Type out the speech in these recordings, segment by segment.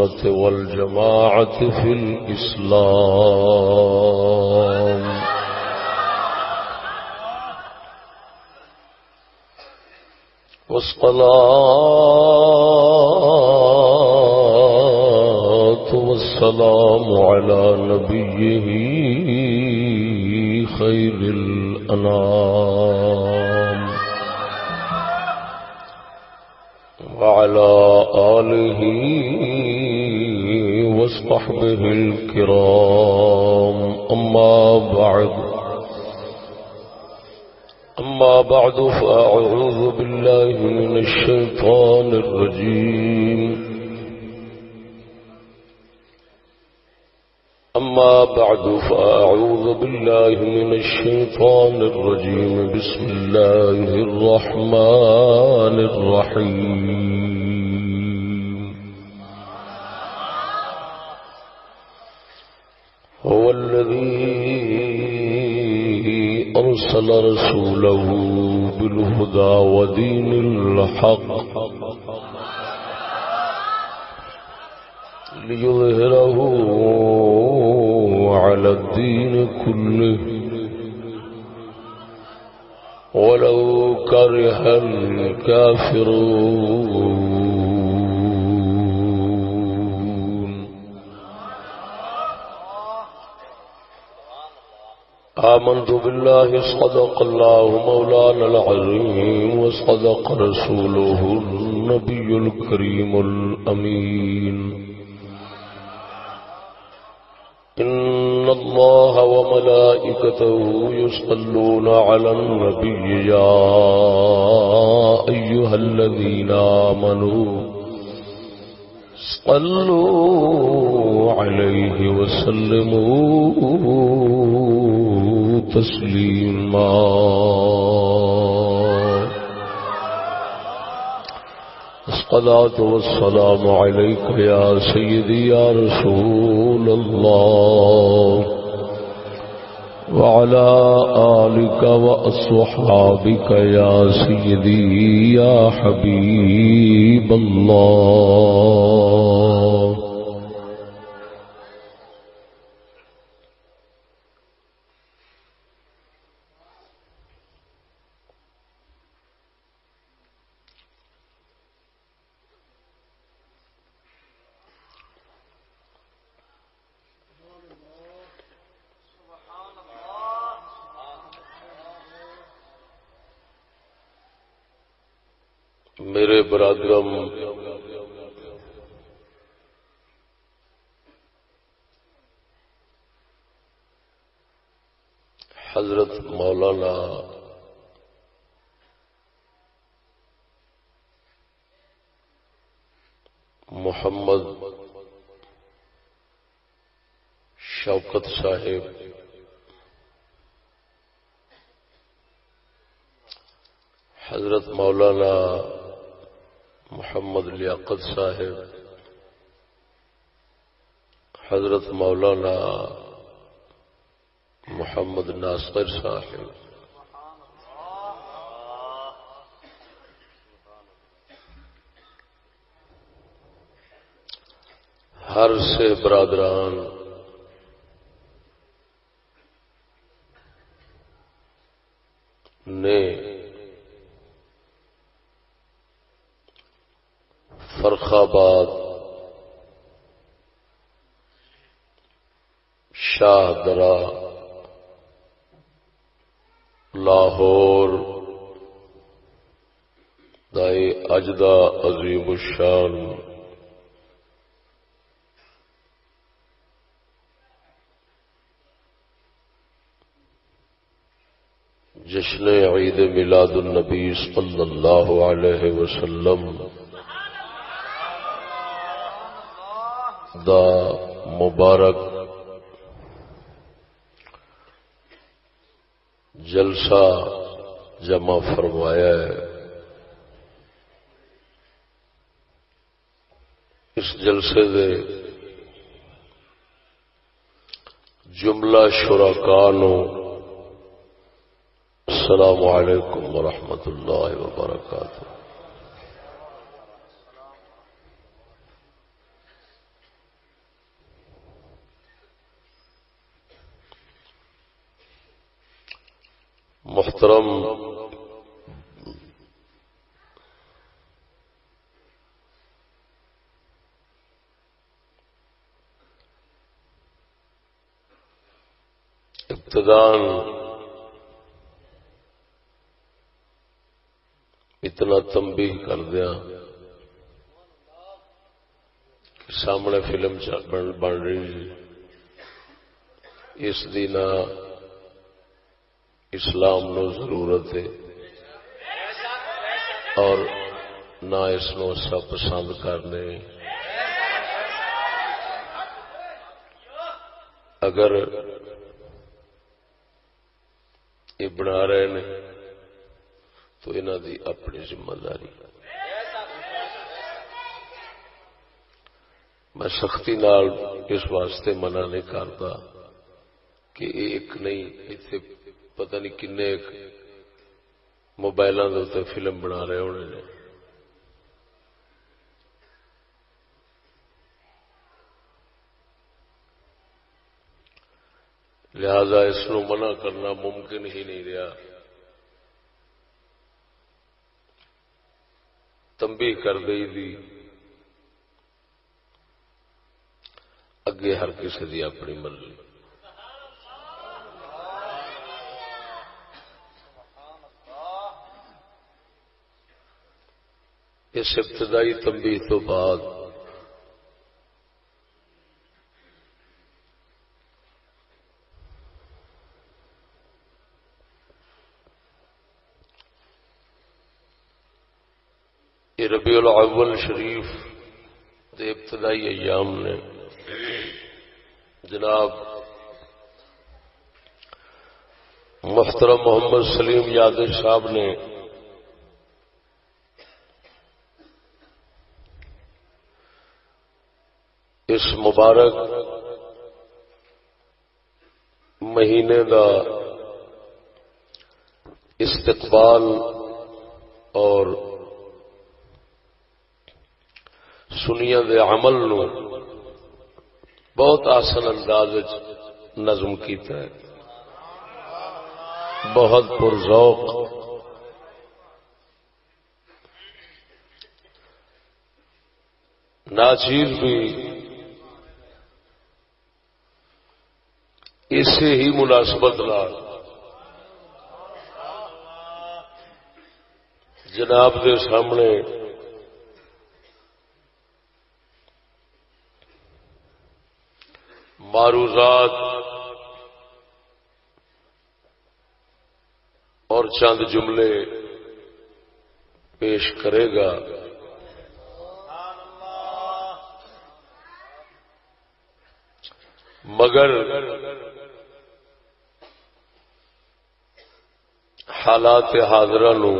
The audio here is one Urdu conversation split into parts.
السنة والجماعة في الإسلام. والصلاة والسلام على نبيه خير الأنام. وعلى آله وصحبه الكرام. أما بعد. أما بعد، فأعوذ بالله من الشيطان الرجيم. أما بعد، فأعوذ بالله من الشيطان الرجيم. بسم الله الرحمن الرحيم. أرسل رسوله بالهدى ودين الحق ليظهره على الدين كله ولو كره الكافرون. آمنت بالله صدق الله مولانا العظيم وصدق رسوله النبي الكريم الأمين. إن الله وملائكته يصلون على النبي يا أيها الذين آمنوا صلوا عليه وسلموا. تسليما الصلاة والسلام عليك يا سيدي يا رسول الله، وعلى آلك وأصحابك يا سيدي يا حبيب الله میرے برادرم حضرت مولانا محمد شوکت صاحب حضرت مولانا محمد لیاقت صاحب حضرت مولانا محمد ناصر صاحب۔ ہر سے برادران نے فرخ آباد شاہ درا لاہور دائی اجدا عظیم الشان جشن عید میلاد النبی صلی اللہ علیہ وسلم دا مبارک جلسہ جمع فرمایا ہے۔ اس جلسے دے جملہ شراکان السلام علیکم ورحمۃ اللہ وبرکاتہ۔ محترم ابتدان اتنا تمبی کر دیا کہ سامنے فلم بن رہی اس دی نہ اسلام نو ضرورت ہے۔ اور نہ اس نو سب پسند کرنے۔ اگر یہ بنا رہے ہیں تو انہوں دی اپنی ذمہ داری۔ میں سختی نال اس واسطے منع نہیں کرتا کہ ایک نہیں اتنے پتہ نہیں کن موبائل فلم بنا رہے ہونے نے۔ لہذا اس نو منع کرنا ممکن ہی نہیں رہا۔ تمبی کر دی دی۔ اگے ہر کسی دی اپنی مرضی۔ اس ابتدائی تمبی تو بعد یہ ربیع الاول شریف دے ابتدائی ایام نے۔ جناب، محترم محمد سلیم یادو صاحب نے اس مبارک مہینے کا استقبال اور سنیا دے عمل نو بہت آسن انداز نظم کیتا ہے۔ بہت پرذوق ناچیر بھی اسی ہی مناسبت جناب کے سامنے معروضات اور چند جملے پیش کرے گا۔ مگر حالات حاضرہ نو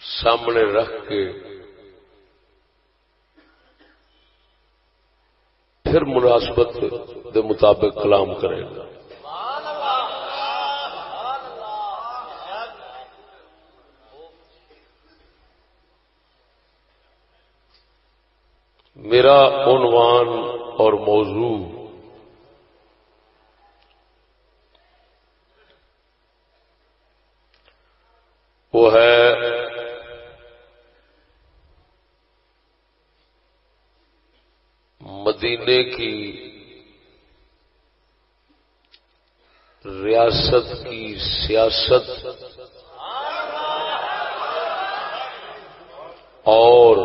سامنے رکھ کے پھر مناسبت دے مطابق کلام کرے گا۔ میرا عنوان اور موضوع وہ ہے مدینے کی ریاست کی سیاست اور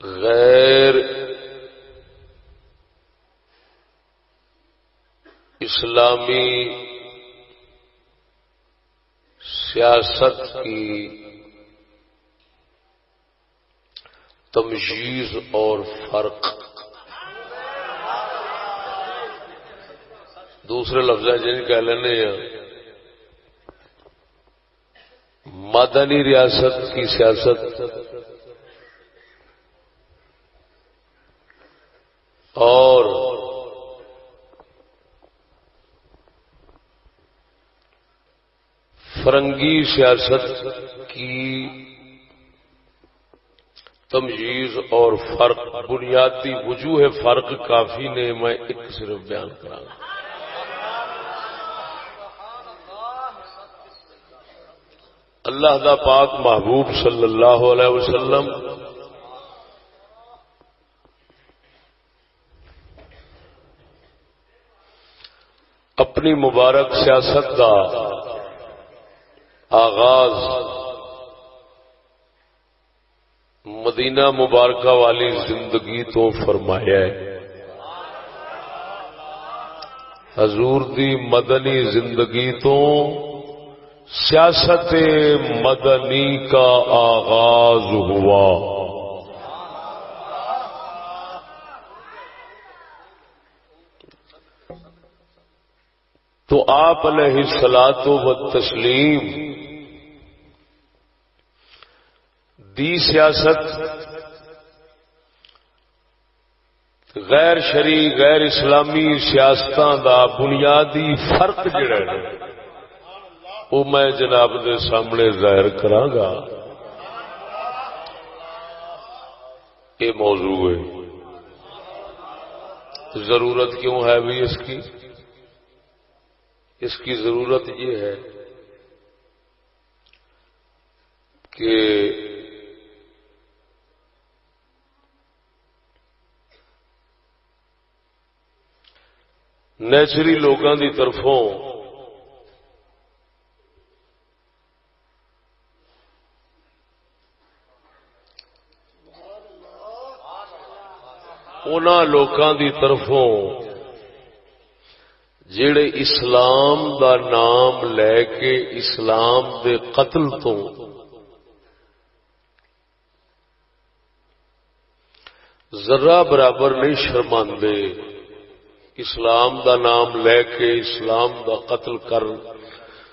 غیر اسلامی سیاست کی تمجیز اور فرق۔ دوسرے لفظ جن کہہ لینے ہیں۔ مدنی ریاست کی سیاست اور فرنگی سیاست کی تمجیز اور فرق، بنیادی وجوہ فرق کافی نے میں ایک صرف بیان کرا اللہ دا پاک محبوب صلی اللہ علیہ وسلم اپنی مبارک سیاست کا آغاز مدینہ مبارکہ والی زندگی تو فرمایا ہے۔ حضور دی مدنی زندگی تو سیاست مدنی کا آغاز ہوا۔ تو آپ علیہ سلاد و تسلیم دی سیاست غیر شری، غیر اسلامی سیاست دا بنیادی فرق جڑا ہے، وہ میں جناب دے سامنے ظاہر گا یہ موضوع ہے۔ ضرورت کیوں ہے بھی اس کی؟ اس کی ضرورت یہ ہے کہ نیچری لوگوں کی طرفوں ان کی طرفوں جڑے اسلام دا نام لے کے اسلام دے قتل تو ذرا برابر نہیں شرماندے اسلام دا نام لے کے اسلام دا قتل کر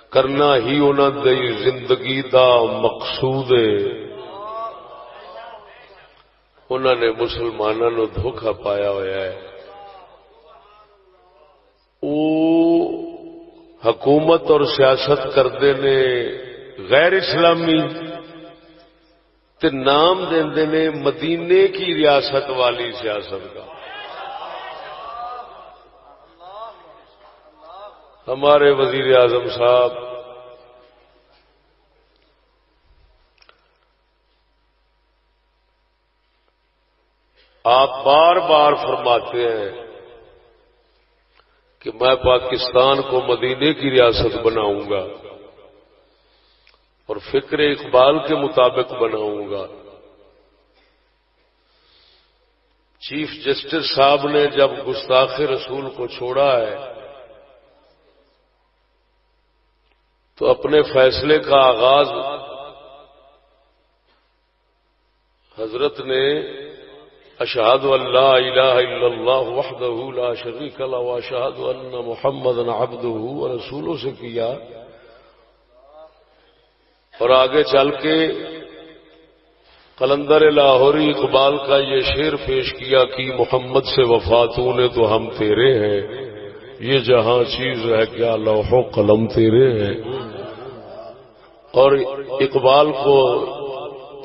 کرنا ہی انہوں دی زندگی دا مقصود ہے۔ انہوں نے مسلمانوں دھوکھا پایا ہوا ہے۔ حکومت اور سیاست کرتے نے غیر اسلامی تے نام دے نے مدینے کی ریاست والی سیاست کا۔ ہمارے وزیر اعظم صاحب، آپ بار بار فرماتے ہیں کہ میں پاکستان کو مدینے کی ریاست بناؤں گا اور فکر اقبال کے مطابق بناؤں گا۔ چیف جسٹس صاحب نے جب گستاخ رسول کو چھوڑا ہے تو اپنے فیصلے کا آغاز حضرت نے اشہد اللہ الہ الا اللہ وحدہ لا شریک له واشهد ان محمد عبده ورسوله سے کیا اور آگے چل کے قلندر لاہوری اقبال کا یہ شعر پیش کیا کہ محمد سے وفاتوں نے تو ہم تیرے ہیں یہ جہاں چیز ہے، کیا لوح و قلم تیرے ہیں؟ اور اقبال کو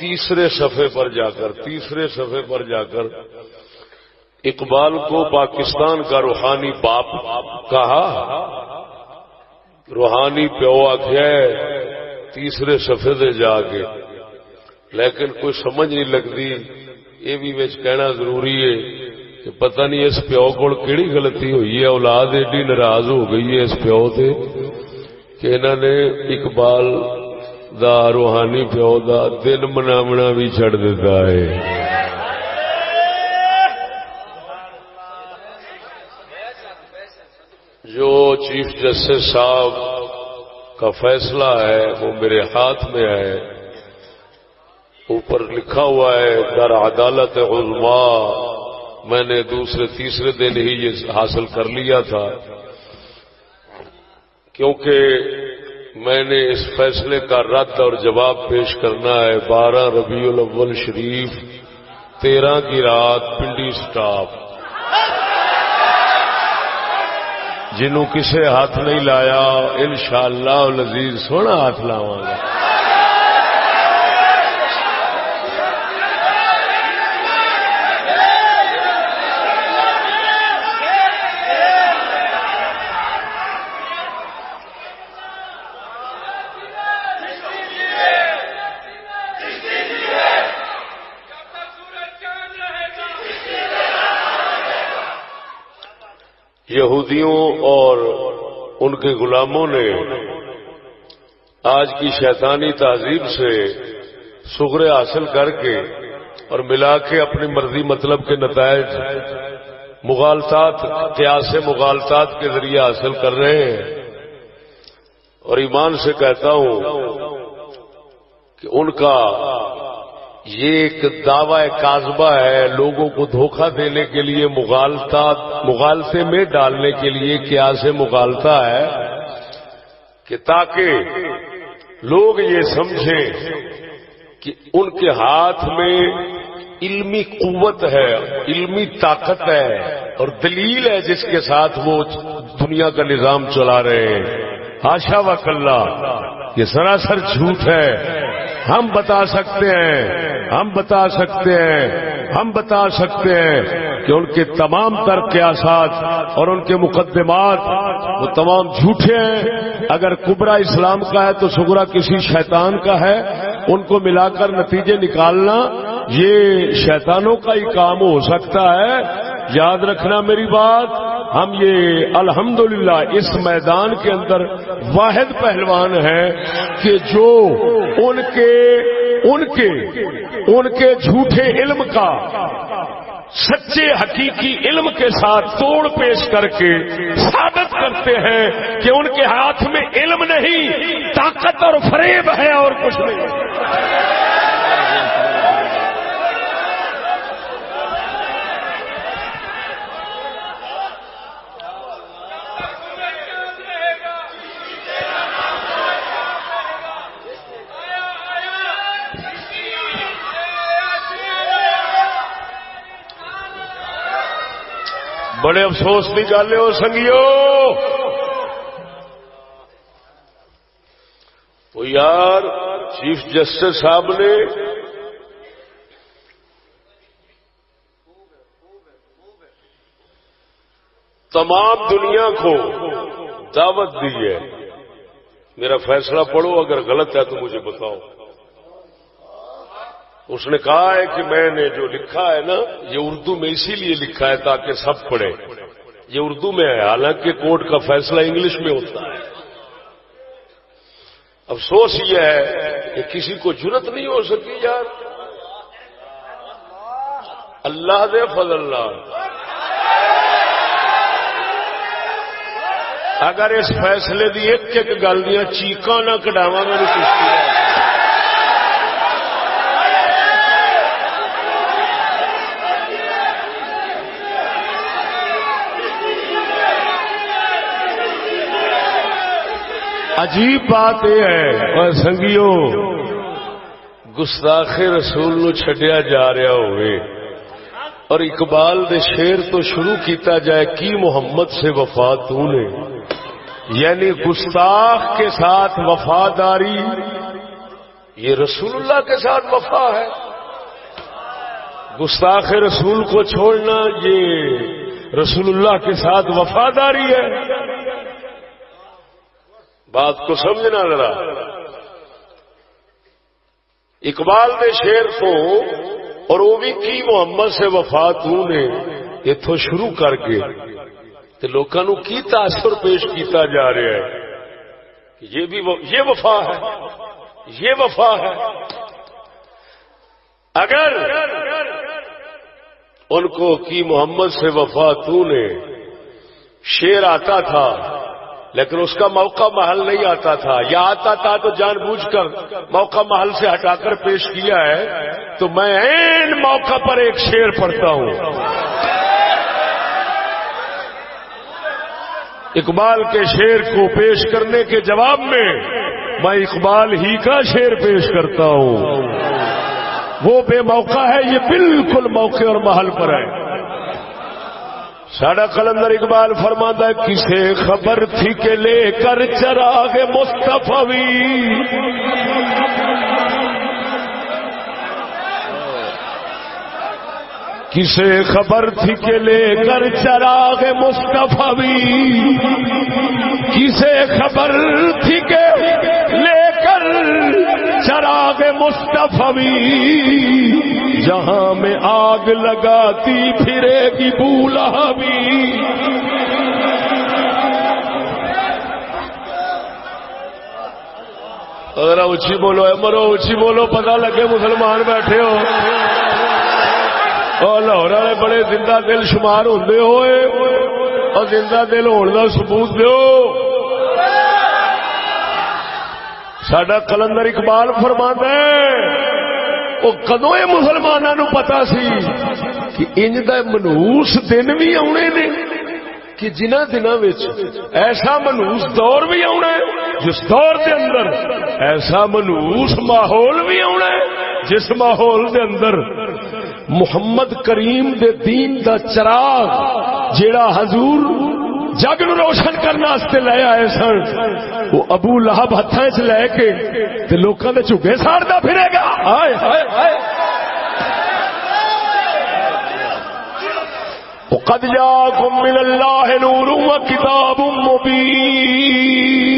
تیسرے صفحے پر جا کر، تیسرے صفحے پر جا کر اقبال کو پاکستان کا روحانی باپ کہا۔ روحانی پیو آخیا تیسرے صفحے دے جا کے۔ لیکن کوئی سمجھ نہیں لگتی، یہ بھی کہنا ضروری ہے۔ کہ پتہ نہیں اس پیو کو کہڑی غلطی ہوئی ہے، اولاد ایڈی ناراض ہو گئی ہے اس پیو سے کہ انہوں نے اقبال دا روحانی پیو دا دن مناونا بھی چڑھ دیتا ہے۔ جو چیف جسٹس صاحب کا فیصلہ ہے، وہ میرے ہاتھ میں ہے۔ اوپر لکھا ہوا ہے، در عدالت عظما میں نے دوسرے تیسرے دن ہی یہ حاصل کر لیا تھا۔ کیونکہ میں نے اس فیصلے کا رد اور جواب پیش کرنا ہے۔ بارہ ربیع الاول شریف، تیرہ کی رات پنڈی سٹاپ۔ جنہوں کسے ہاتھ نہیں لایا، انشاءاللہ شاء اللہ سونا ہاتھ لاوا گا۔ یہودیوں اور ان کے غلاموں نے آج کی شیطانی تہذیب سے سغرے حاصل کر کے اور ملا کے اپنی مرضی مطلب کے نتائج مغالطات، قیاس مغالطات کے ذریعے حاصل کر رہے ہیں۔ اور ایمان سے کہتا ہوں کہ ان کا یہ ایک دعوی کاذبہ ہے لوگوں کو دھوکہ دینے کے لیے، مغالتا مغالطے میں ڈالنے کے لیے کیا سے مغالتا ہے؟ کہ تاکہ لوگ یہ سمجھیں کہ ان کے ہاتھ میں علمی قوت ہے، علمی طاقت ہے اور دلیل ہے جس کے ساتھ وہ دنیا کا نظام چلا رہے ہیں۔ آشا و کلّا، یہ سراسر جھوٹ ہے۔ ہم بتا سکتے ہیں ہم بتا سکتے ہیں، ہم بتا سکتے ہیں کہ ان کے تمام تر قیاسات اور ان کے مقدمات وہ تمام جھوٹے ہیں۔ اگر کبرا اسلام کا ہے تو سگرا کسی شیطان کا ہے۔ ان کو ملا کر نتیجے نکالنا، یہ شیطانوں کا ہی کام ہو سکتا ہے۔ یاد رکھنا میری بات، ہم یہ الحمدللہ اس میدان کے اندر واحد پہلوان ہیں کہ جو ان کے ان کے ان کے جھوٹے علم کا سچے حقیقی علم کے ساتھ توڑ پیش کر کے ثابت کرتے ہیں کہ ان کے ہاتھ میں علم نہیں، طاقت اور فریب ہے اور کچھ نہیں۔ بڑے افسوس کی گل ہے سنگیو۔ تو یار، چیف جسٹس صاحب نے تمام دنیا کو دعوت دی ہے۔ میرا فیصلہ پڑھو، اگر غلط ہے تو مجھے بتاؤ۔ اس نے کہا ہے کہ میں نے جو لکھا ہے نا، یہ اردو میں اسی لیے لکھا ہے تاکہ سب پڑھے یہ اردو میں ہے، حالانکہ کورٹ کا فیصلہ انگلش میں ہوتا ہے۔ افسوس یہ ہے کہ کسی کو ضرورت نہیں ہو سکی یار۔ اللہ دے فضل اللہ اگر اس فیصلے دی ایک ایک گل دیا چیقاں نہ کٹاوا میری کشتی عجیب بات یہ ہے۔ اور سنگیو، گستاخ رسول نو چھڈیا جا رہا ہوئے۔ اور اقبال دے شیر تو شروع کیتا جائے، کی محمد سے وفا تو نے؟ یعنی گستاخ کے ساتھ وفاداری، یہ رسول اللہ کے ساتھ وفا ہے۔ گستاخ رسول کو چھوڑنا، یہ رسول اللہ کے ساتھ وفاداری ہے۔ بات کو سمجھنا ذرا۔ اقبال نے شیر کو اور وہ بھی کی محمد سے وفات نے اتو شروع کر کے لوگوں کی تاثر پیش کیتا جا رہا ہے یہ بھی یہ وفا ہے۔ یہ وفا ہے۔ اگر ان کو کی محمد سے وفا نے شیر آتا تھا لیکن اس کا موقع محل نہیں آتا تھا۔ یا آتا تھا تو جان بوجھ کر موقع محل سے ہٹا کر پیش کیا ہے۔ تو میں این موقع پر ایک شیر پڑھتا ہوں۔ اقبال کے شیر کو پیش کرنے کے جواب میں میں اقبال ہی کا شیر پیش کرتا ہوں۔ وہ بے موقع ہے، یہ بالکل موقع اور محل پر ہے۔ ساڈا کلندر اقبال فرما کسے خبر تھی کہ لے کر چراغ مستفی کسے خبر تھی کہ لے کر چراغ مصطفی کسے خبر تھی کہ لے کر چراغ مصطفی جہاں میں آگ لگاتی پھرے گی بولا بھی۔ اگر اچھی بولو امرو اچھی بولو، پتہ لگے مسلمان بیٹھے ہو۔ اور لاہور والے بڑے زندہ دل شمار ہوں ہوئے۔ اور زندہ دل ہونے کا سبوت دو سڈا کلندر اقبال فرما وہ کدو یہ مسلمانوں پتا سی کہ انج کا منوس دن بھی آنے نے، کہ جنہ دنوں ایسا منوس دور بھی آنا ہے، جس دور دے اندر ایسا منوس ماحول بھی آنا ہے، جس ماحول دے اندر محمد کریم دے دین دا چراغ جیڑا حضور جگ نو روشن کرنے لے آئے سن، وہ ابو لہب ہاتھ چ لے کے لوگوں کے چوگے ساڑتا پھرے گا۔ آئے آئے آئے۔ قد جاءكم من الله نور وكتاب مبين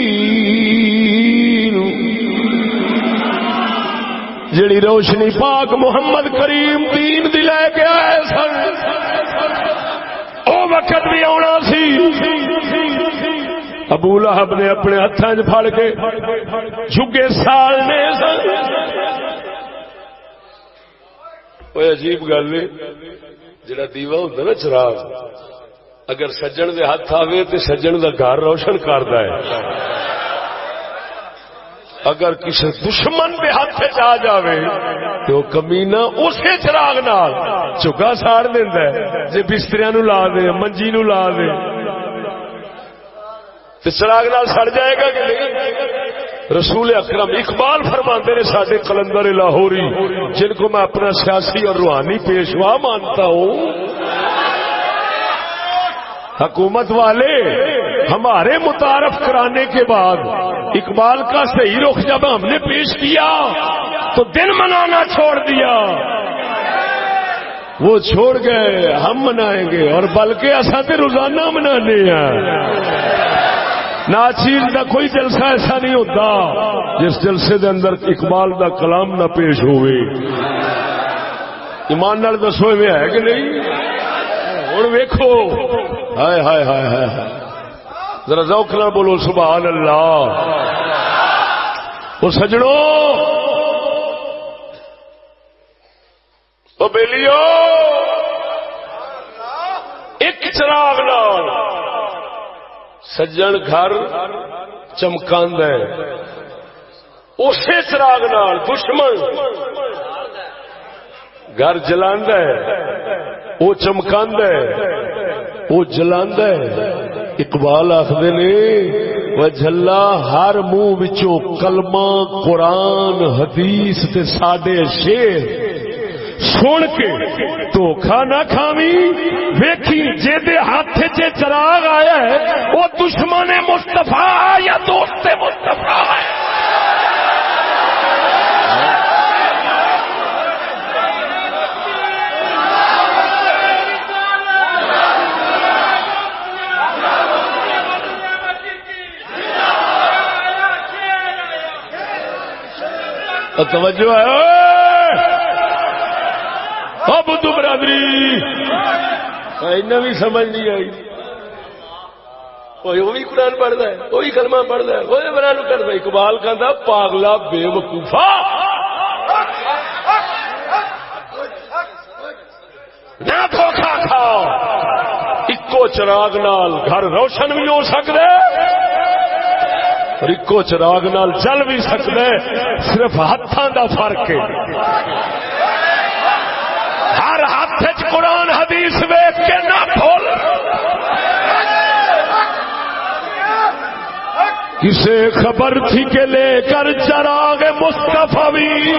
جڑی روشنی پاک محمد کریم دین دی لے کے آئے سن، او وقت بھی آنا سی۔ ابو لہب نے اپنے ہاتھوں پھڑ کے جھگے سال نے سن۔ عجیب گل جڑا دیوا ہوں نا چراغ، اگر سجن دے ہاتھ آوے تو سجن دا گھر روشن کرتا ہے اگر کسی دشمن دے ہاتھ آ جاوے تو کمینا اسی چراغ نال چگا ساڑ دینا جی بستریا نو لا دے، منجی نو لا دے۔ چراغ نال سڑ جائے گا کہ نہیں؟ رسول اکرم اقبال فرماتے نے سارے کلندر لاہوری، جن کو میں اپنا سیاسی اور روحانی پیشوا مانتا ہوں۔ حکومت والے ہمارے متعارف کرانے کے بعد اقبال کا صحیح رخ جب ہم نے پیش کیا تو دن منانا چھوڑ دیا۔ وہ چھوڑ گئے، ہم منائیں گے اور بلکہ اصا تو روزانہ منانے ہیں۔ ناچیز کا کوئی جلسہ ایسا نہیں ہوتا جس جلسے دے اندر اقبال دا کلام نہ پیش ہوئے۔ ایمان نال دسو میں ہے کہ نہیں؟ ہوں ویکو ہائے ہائے ہائے ہائے۔ ذرا ذوق نہ بولو سبحان اللہ وہ سجڑوں وہ بیلیو۔ ایک چراغ نال۔ سجن گھر چمکاند ہے۔ اسی چراغ نال دشمن گھر جلاند ہے۔ وہ چمکاند ہے۔ وہ جلاند ہے۔ اقبال آخر نے وہ جلا ہر منہ کلمہ قرآن، حدیث تے ساڈے شیر سن کے دھوکھا نہ کھاوی ویکھی جی ہاتھ چراغ آیا ہے وہ دشمن مستفا یا دوست مستفا ہے؟ توجہ ہے۔ اب تو برادری! بھی سمجھ نہیں آئی۔ وہ بھی قرآن پڑھتا ہے وہی کلمہ پڑھتا ہے۔ وہی بران کرتا ہے اقبال کہ پاگلا بے وقوفا نہ دھوکھا کھاؤ، اکو چراغ نال گھر روشن بھی ہو سکتا ہے اور اکو چراغ نال چل بھی سکتا ہے، صرف ہاتھوں کا فرق ہے۔ ہر ہاتھ قرآن، حدیث ویچ کے نہ کھول کسے خبر تھی کہ لے کر چراغ مستفی بھی۔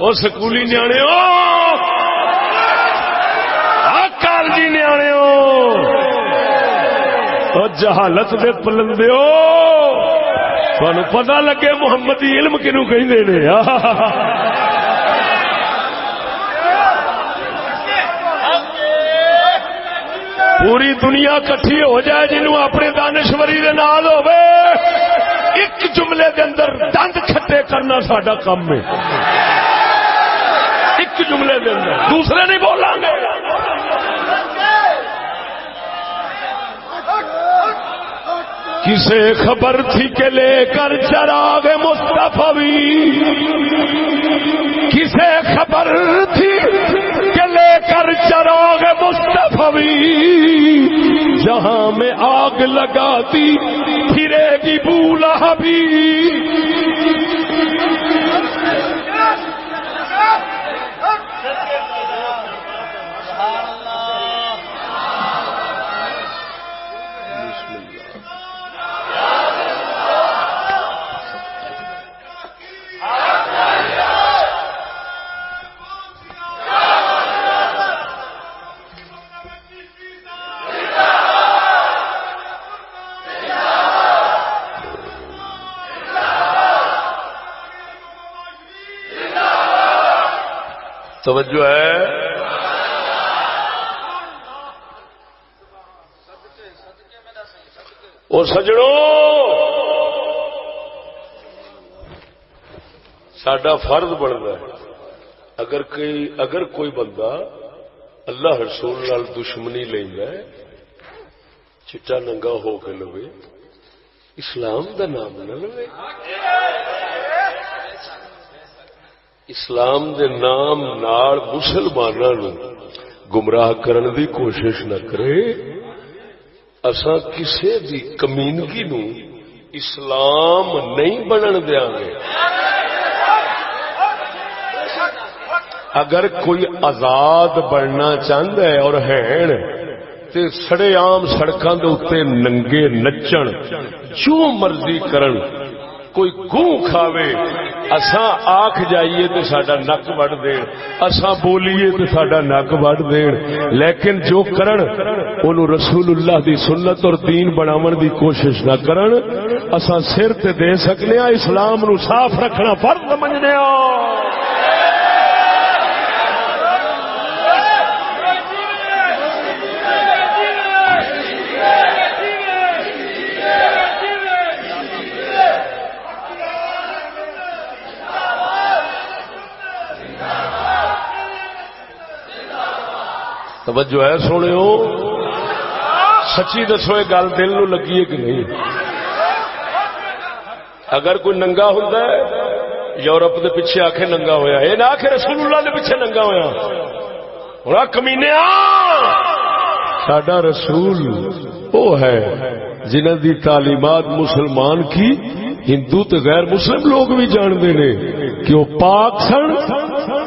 وہ سکولی نیانے کالجی نیانے جہالت دے پلندے تھانو پتا لگے محمد علم کنو کہ پوری دنیا کٹھی ہو جائے جنہوں اپنے دانشوری دے نال ہوے ایک جملے دے اندر دند کھٹے کرنا ساڈا کام ہے۔ ایک جملے دے اندر۔ دوسرے نہیں بولاں گے۔ کسے خبر تھی کہ لے کر چراغ مستفی کسے خبر تھی کہ لے کر چراغ مستفی جہاں میں آگ لگاتی، پھرے گی بولا بھی توجہ ہے۔ اور سجڑوں سڈا فرض بنتا ہے۔ اگر کوئی اگر کوئی بندہ اللہ رسول نال دشمنی لینا چٹا ننگا ہو کے لوے، اسلام دا نام نہ لوے۔ اسلام دے نام نال مسلمانوں گمراہ کرن دی کوشش نہ کرے۔ اسا کسے دی کمینگی نو اسلام نہیں بنن دیا گے۔ اگر کوئی آزاد بننا چاہتا ہے اور ہے تے سڑے عام سڑکاں دے اوتے ننگے نچن جو مرضی کرن کوئی گوں کھاوے، اساں آکھ جائیے تو ساڈا نک وڈ دین، اساں بولیے تو سڈا نک وڈ دین۔ لیکن جو کرن، اونوں رسول اللہ دی سنت اور دین بناون دی کوشش نہ کرن، اساں سر تے دے سکنے اسلام نو صاف رکھنا فرض سمجھنے توجہ ہے سونے ہو سچی دسو، یہ گل دل نو لگی ہے کہ نہیں؟ اگر کوئی ننگا ہوں یورپ دے پیچھے آخ ننگا ہویا۔ یہ نہ آخ رسول اللہ دے پیچھے ننگا ہوا ہوا کمینے سڈا رسول وہ ہے جنہ دی تعلیمات مسلمان کی، ہندو تو غیر مسلم لوگ بھی جانتے ہیں کہ وہ پاک سن۔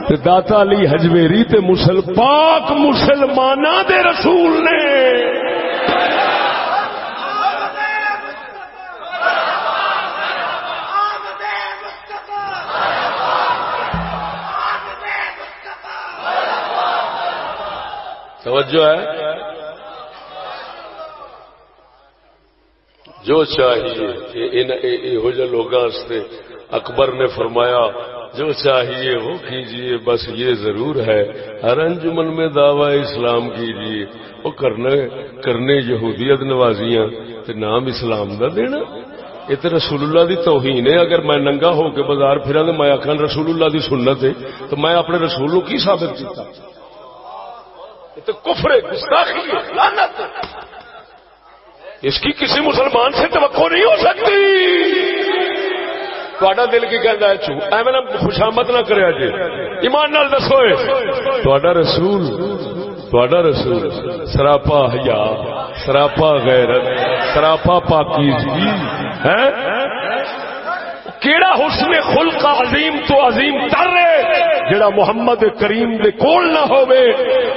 تے داتا علی حجویری تے مسل پاک مسلمان دے رسول نے۔ توجہ ہے؟ جو چاہیے لوگ اکبر نے فرمایا جو چاہیے وہ کیجیے، بس یہ ضرور ہے ہر انجمن میں دعوی اسلام کیجیے۔ وہ کرنے کرنے یہودیت نوازیاں، تے نام اسلام دا دینا۔ یہ تو رسول اللہ دی توہین ہے۔ اگر میں ننگا ہو کے بازار پھرا تو میں آخر رسول اللہ دی سنت ہے، تو میں اپنے رسول نو کی ثابت کیتا۔ تو کفر لعنت اس کی کسی مسلمان سے توقع نہیں ہو سکتی۔ تا دل کی کہہ چو ایویں خوشامت نہ کرے جی ایمان نال دسو تا رسول تا رسول سراپا حیا سراپا غیرت سراپا پاکیزگی ہے کیڑا حسن خلق عظیم تو عظیم تر ہے جڑا محمد کریم دے کول نہ ہوئے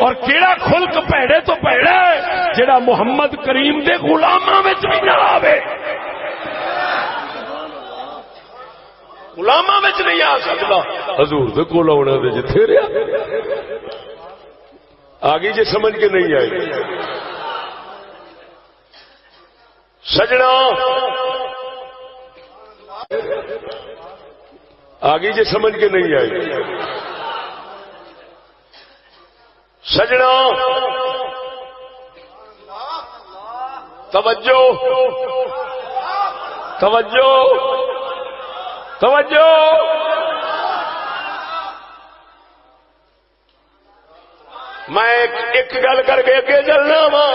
اور کیڑا خلق پیڑے تو پیڑا ہے جڑا محمد کریم دے غلاماں وچ بھی نہ آوے غلاماں وچ نہیں آ سکدا حضور دے کول آونا تے جتھے رہیا۔ آگے جی سمجھ کے نہیں آئی۔ سجنا۔ آگے جی سمجھ کے نہیں آئی۔ سجنا۔ توجہ۔ توجہ۔ توجہ! میں ایک گل کر کے اگے چلنا وا۔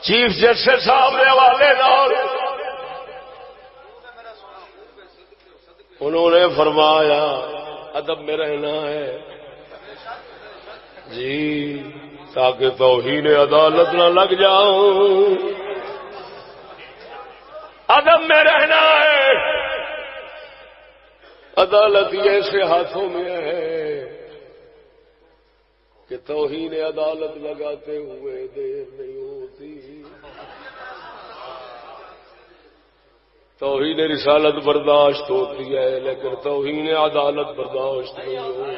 چیف جسٹس صاحب کے حوالے انہوں نے فرمایا، ادب میں رہنا ہے۔ جی تاکہ توہین عدالت نہ لگ جاؤں۔ ادب میں رہنا ہے۔ عدالت ایسے ہاتھوں میں ہے کہ توہین عدالت لگاتے ہوئے دیر نہیں ہوتی۔ توہین رسالت برداشت ہوتی ہے، لیکن توہین عدالت برداشت نہیں ہوتی۔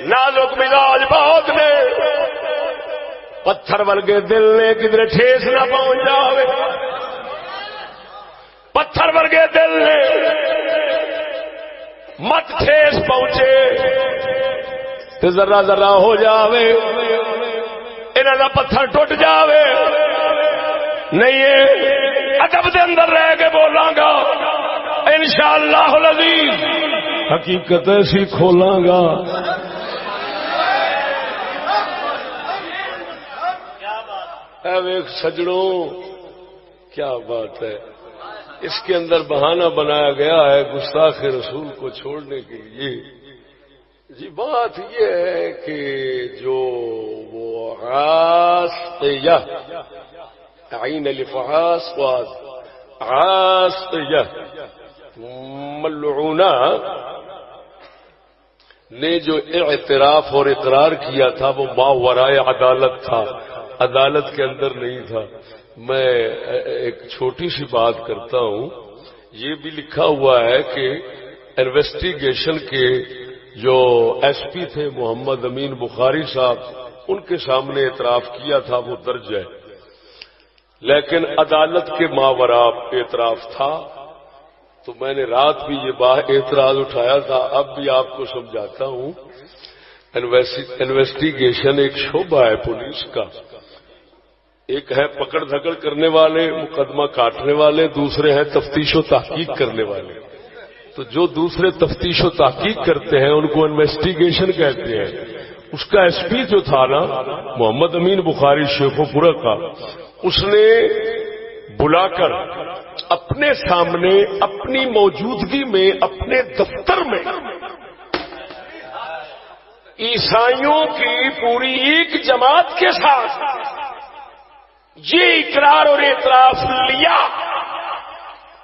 نازک مزاج بہت نے۔ پتھر ورگے دل نے کدھر ٹھیس نہ پہنچ جائے پتھر ورگے دل نے مت ٹھیس پہنچے تو ذرا ذرا ہو جاوے انہوں کا پتھر ٹوٹ جاوے۔ نہیں ادب دے اندر رہ کے بولاں گا، انشاءاللہ العزیز۔ حقیقت ایسی کھولاں گا۔ سجڑوں کیا بات ہے؟ اس کے اندر بہانہ بنایا گیا ہے گستاخ رسول کو چھوڑنے کے لیے۔ جی بات یہ ہے کہ جو وہ عین الفحاس ملعونہ، نے جو اعتراف اور اقرار کیا تھا، وہ ماورائے عدالت تھا۔ عدالت کے اندر نہیں تھا۔ میں ایک چھوٹی سی بات کرتا ہوں۔ یہ بھی لکھا ہوا ہے کہ انویسٹیگیشن کے جو ایس پی تھے، محمد امین بخاری صاحب، ان کے سامنے اعتراف کیا تھا، وہ درج ہے۔ لیکن عدالت کے ماورا اعتراف تھا۔ تو میں نے رات بھی یہ باہ اعتراض اٹھایا تھا۔ اب بھی آپ کو سمجھاتا ہوں۔ انویسٹیگیشن ایک شعبہ ہے پولیس کا۔ ایک ہے پکڑ دھکڑ کرنے والے، مقدمہ کاٹنے والے، دوسرے ہیں تفتیش و تحقیق کرنے والے۔ تو جو دوسرے تفتیش و تحقیق کرتے ہیں، ان کو انویسٹیگیشن کہتے ہیں۔ اس کا ایس پی جو تھا نا، محمد امین بخاری شیخ و پورا کا، اس نے بلا کر اپنے سامنے، اپنی موجودگی میں، اپنے دفتر میں عیسائیوں کی پوری ایک جماعت کے ساتھ یہ اقرار اور اعتراف لیا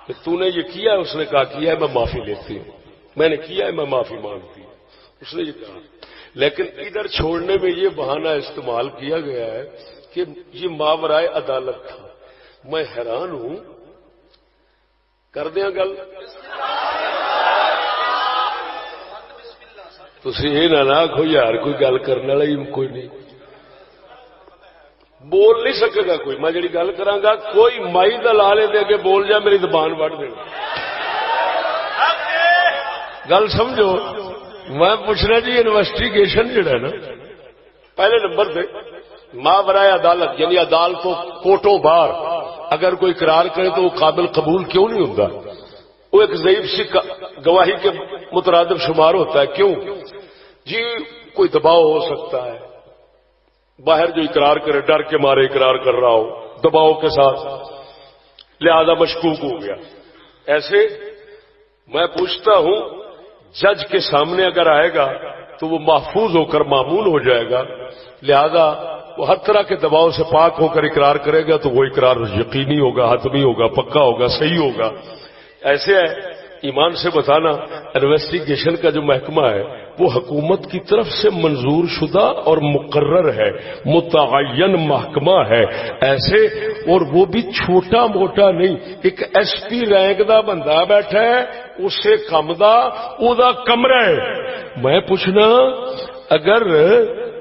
کہ تو نے یہ کیا، اس نے کہا کیا ہے، میں معافی لیتی ہوں۔ میں نے کیا ہے، میں معافی مانگتی ہوں۔ اس نے یہ کہا۔ لیکن ادھر چھوڑنے میں یہ بہانہ استعمال کیا گیا ہے کہ یہ ماورائے عدالت تھا۔ میں حیران ہوں۔ کر دیا گل۔ تھی یہ نہ آخو یار، کوئی گل کرنے والا ہی کوئی نہیں۔ بول نہیں سکے گا کوئی۔ میں جی گل کرا کوئی مائی دلالے دے کے بول جائے میری زبان وڑ دے۔ گل سمجھو، میں پوچھنا جی انویسٹیگیشن جڑا نا، پہلے نمبر پہ ماں برائے عدالت یعنی عدالتوں کوٹوں بار اگر کوئی قرار کرے تو وہ قابل قبول کیوں نہیں ہوتا؟ وہ ایک ضعیف سی گواہی کے مترادف شمار ہوتا ہے۔ کیوں؟ جی کوئی دباؤ ہو سکتا ہے۔ باہر جو اقرار کرے، ڈر کے مارے اقرار کر رہا ہو، دباؤ کے ساتھ۔ لہذا مشکوک ہو گیا۔ ایسے میں پوچھتا ہوں، جج کے سامنے اگر آئے گا تو وہ محفوظ ہو کر معمول ہو جائے گا۔ لہذا وہ ہر طرح کے دباؤ سے پاک ہو کر اقرار کرے گا تو وہ اقرار یقینی ہوگا، حتمی ہوگا، پکا ہوگا، صحیح ہوگا۔ ایسے ہے ایمان سے بتانا، انویسٹیگیشن کا جو محکمہ ہے وہ حکومت کی طرف سے منظور شدہ اور مقرر ہے، متعین محکمہ ہے۔ ایسے اور وہ بھی چھوٹا موٹا نہیں، ایک ایس پی رینک دا بندہ بیٹھا ہے، اسے کم دا، او دا کمرہ ہے۔ میں پوچھنا، اگر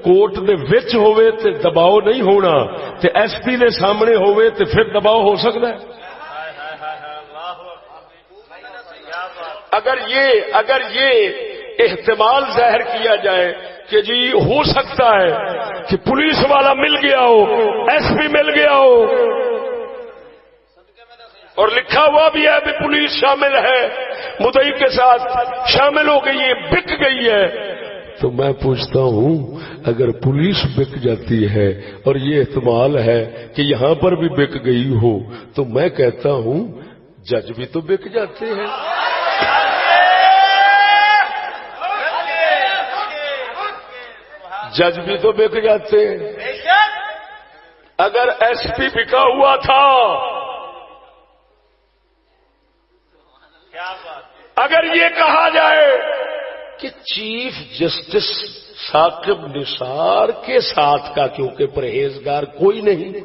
کوٹ دے وچ ہوئے تے دباؤ نہیں ہونا، تے ایس پی دے سامنے ہوئے تے پھر دباؤ ہو سکتا ہے؟ اگر یہ اگر یہ احتمال ظاہر کیا جائے کہ جی ہو سکتا ہے کہ پولیس والا مل گیا ہو، ایس پی مل گیا ہو۔ اور لکھا ہوا بھی ہے پولیس شامل ہے۔ مدئی کے ساتھ شامل ہو گئی ہے، بک گئی ہے۔ تو میں پوچھتا ہوں، اگر پولیس بک جاتی ہے اور یہ احتمال ہے کہ یہاں پر بھی بک گئی ہو، تو میں کہتا ہوں، جج بھی تو بک جاتے ہیں۔ جج بھی تو بک جاتے۔ ہیں اگر ایس پی بکا ہوا تھا۔ اگر یہ کہا جائے کہ چیف جسٹس ثاقب نثار کے ساتھ کا کیونکہ پرہیزگار کوئی نہیں۔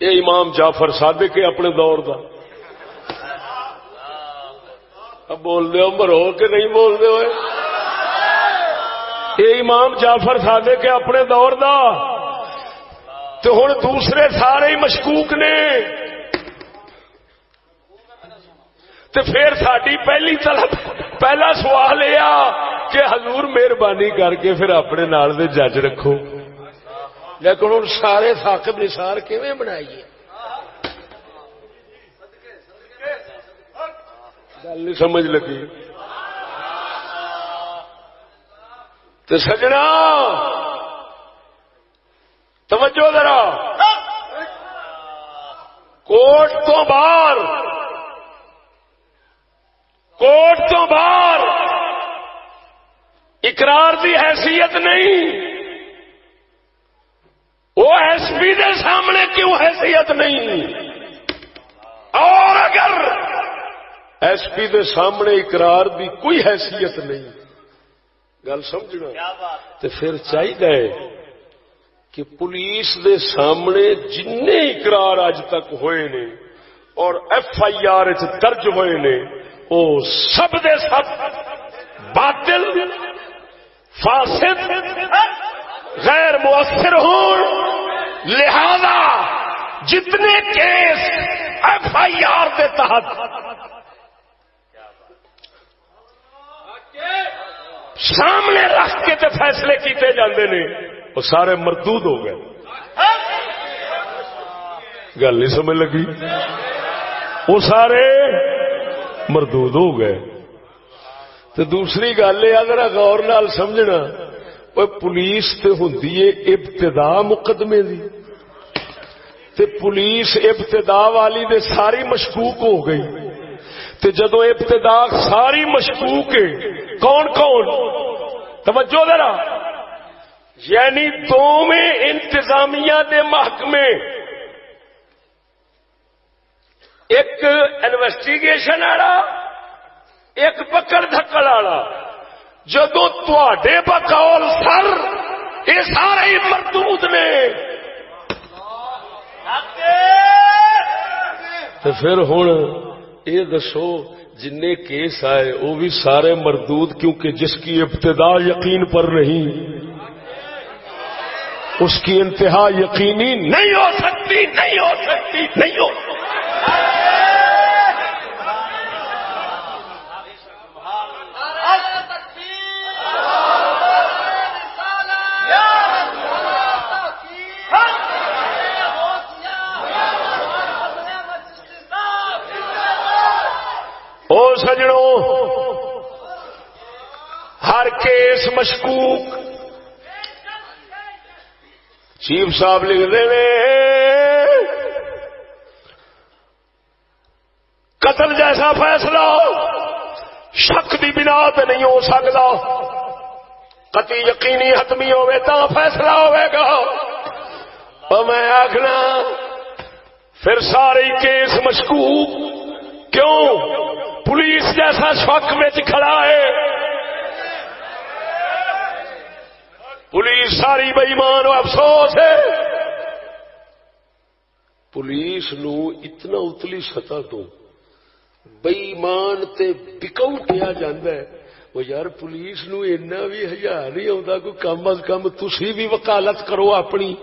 یہ امام جعفر صادق کے اپنے دور کا اب بول دے مرو کہ نہیں بول دے ہوئے۔ یہ امام جعفر صادق کے اپنے دور دا۔ تو ہوں دوسرے سارے ہی مشکوک نے۔ تو پھر ساری پہلی طلب، پہلا سوال یہ کہ حضور مہربانی کر کے پھر اپنے نال دے جج رکھو۔ لیکن ہوں سارے ثاقب نثار کیویں بنائیے؟ گل نہیں سمجھ لگی۔ تو سجنا۔ توجہ ذرا۔ کوٹ تو باہر۔ کوٹ تو باہر۔ اقرار کی حیثیت نہیں۔ وہ ایس پی کے سامنے کیوں حیثیت نہیں؟ اور اگر ایس پی کے سامنے اقرار دی کوئی حیثیت نہیں۔ گل سمجھنا۔ تو پھر چاہیے کہ پولیس دے سامنے جن اقرار اج تک ہوئے نے اور ایف آئی آر درج ہوئے نے وہ سب دے سب باطل فاسد غیر مؤثر ہوں لہذا جتنے کیس ایف آئی آر کے تحت سامنے رکھ کے تے فیصلے کیتے جاندے نے۔ وہ سارے مردود ہو گئے۔ گل نہیں سمجھ لگی؟ وہ سارے مردود ہو گئے۔ تو دوسری گل یہ اگر غور نال سمجھنا وہ پولیس تے ہوں ابتدا مقدمے دی۔ تے پولیس ابتدا والی دے ساری مشکوک ہو گئی۔ تے جدو ابتدا ساری مشکوک ہے کون کون؟ توجہ ذرا۔ یعنی دو میں انتظامیہ دے محکمے۔ ایک انویسٹیگیشن والا ایک پکڑ دھکڑ والا جدو تے بقول سر یہ سارے ہی مردود نے۔ تو پھر ہوں یہ دسو جن کیس آئے، وہ بھی سارے مردود کیونکہ جس کی ابتدا یقین پر نہیں، اس کی انتہا یقینی نہیں ہو سکتی، نہیں ہو سکتی، نہیں ہو سکتی۔ او سجڑوں ہر کیس مشکوک۔ چیف صاحب لکھ دے قتل جیسا فیصلہ شک کی بنا پہ نہیں ہو سکتا۔ کتی یقینی حتمی ہوئے تو فیصلہ ہوئے گا۔ اور میں آخنا پھر سارے کیس مشکوک کیوں؟ پولیس جیسا شک میں کھڑا ہے۔ پولیس ساری بئیمان افسوس ہے۔ پولیس نو اتنا اتلی سطح تو بئیمان تے بکو کیا جاندہ ہے۔ وہ یار پولیس نو اینا بھی ہزار نہیں آتا، کوئی کم از کم تسی بھی وکالت کرو اپنی۔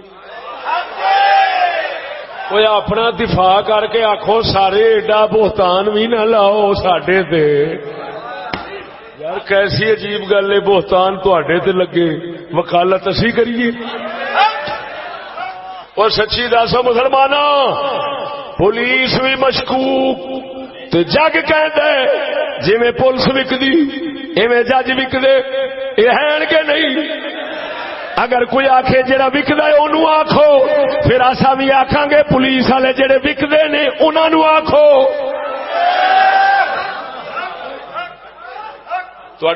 وہ اپنا دفاع کر کے آخو سارے ایڈا بہتان بھی نہ لاؤ سڈے تے یار کیسی عجیب گل ہے بہتان تے لگے وکالت اسی کریے اور سچی دس مسلمان پولیس بھی مشکوک تے جگ کہ جی پولیس وکدی ایویں جج وکدے یہ ہے کہ نہیں اگر کوئی آخے جڑا وکد ہے انہوں آخو پھر آسا بھی آخان گے پولیس والے جڑے وکتے نے انہوں آخو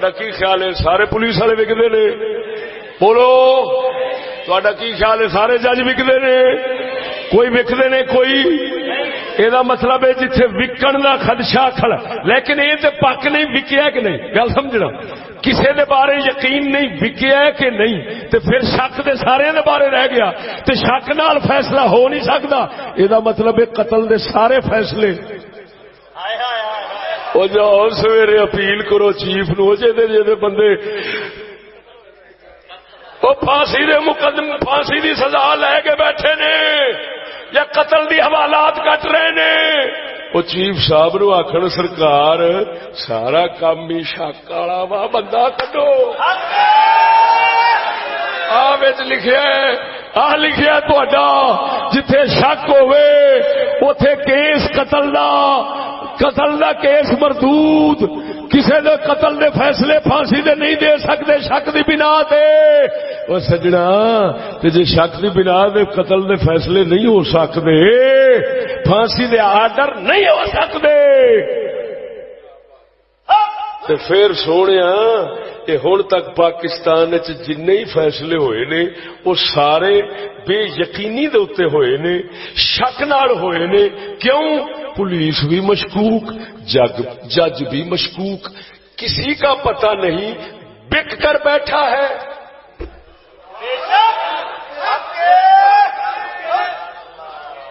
تا کی خیال ہے؟ سارے پولیس والے وکتے نے۔ بولو تا کی خیال ہے؟ سارے جج وکتے نے۔ کوئی وکتے نے؟ کوئی۔ یہ مطلب ہے جتھے وکن کا خدشہ کھڑا۔ لیکن یہ تو پک نہیں وکیا کہ نہیں؟ گل سمجھنا۔ کسی دے بارے یقین نہیں، وکیا کہ نہیں؟ تو پھر شک دے سارے دے بارے رہ گیا۔ تو شک نال فیصلہ ہو نہیں سکتا یہ مطلب ہے قتل دے سارے فیصلے۔ وہ جاؤ سویرے اپیل کرو چیف نو جی بندے۔ وہ پھانسی دے مقدم، پھانسی دی سزا لے کے بیٹھے نے۔ یا قتل دی حوالات کٹ رہے نے۔ وہ چیف صاحب نو آخر سرکار، سارا کام ہی شک والا وا بندہ کٹو آ لکھا آ لکھا تا جتھے شک ہوئے اتے کیس قتل دا قتل دا کیس مردود۔ کسی دے قتل دے فیصلے پھانسی دے نہیں دے سکتے شک دی بنا تے وہ سجنا، تے جے شک دی بنا دے، قتل دے فیصلے نہیں ہو سکتے پھانسی دے آرڈر نہیں ہو سکتے تے پھر سونے ہوں تک پاکستان جن فیصلے ہوئے نے وہ سارے بے یقینی دے اتنے ہوئے نے، شک نال ہوئے نے، کیوں؟ پولیس بھی مشکوک، جگ، جج بھی مشکوک، کسی کا پتہ نہیں بک کر بیٹھا ہے۔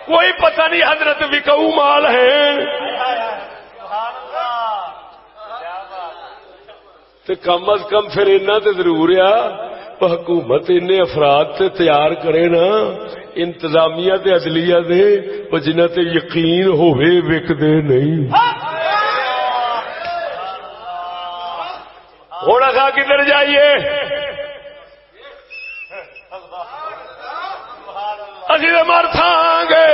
کوئی پتہ نہیں حضرت وکو مال ہے۔ تو کم از کم پھر اینا تے ضرور آ حکومت ان افراد تے تیار کرے نا، انتظامیہ تے عدلیہ دے وہ جنہ تے یقین ہوئے وک دے نہیں۔ ہونا تھا کدھر جائیے؟ اسی مر گے۔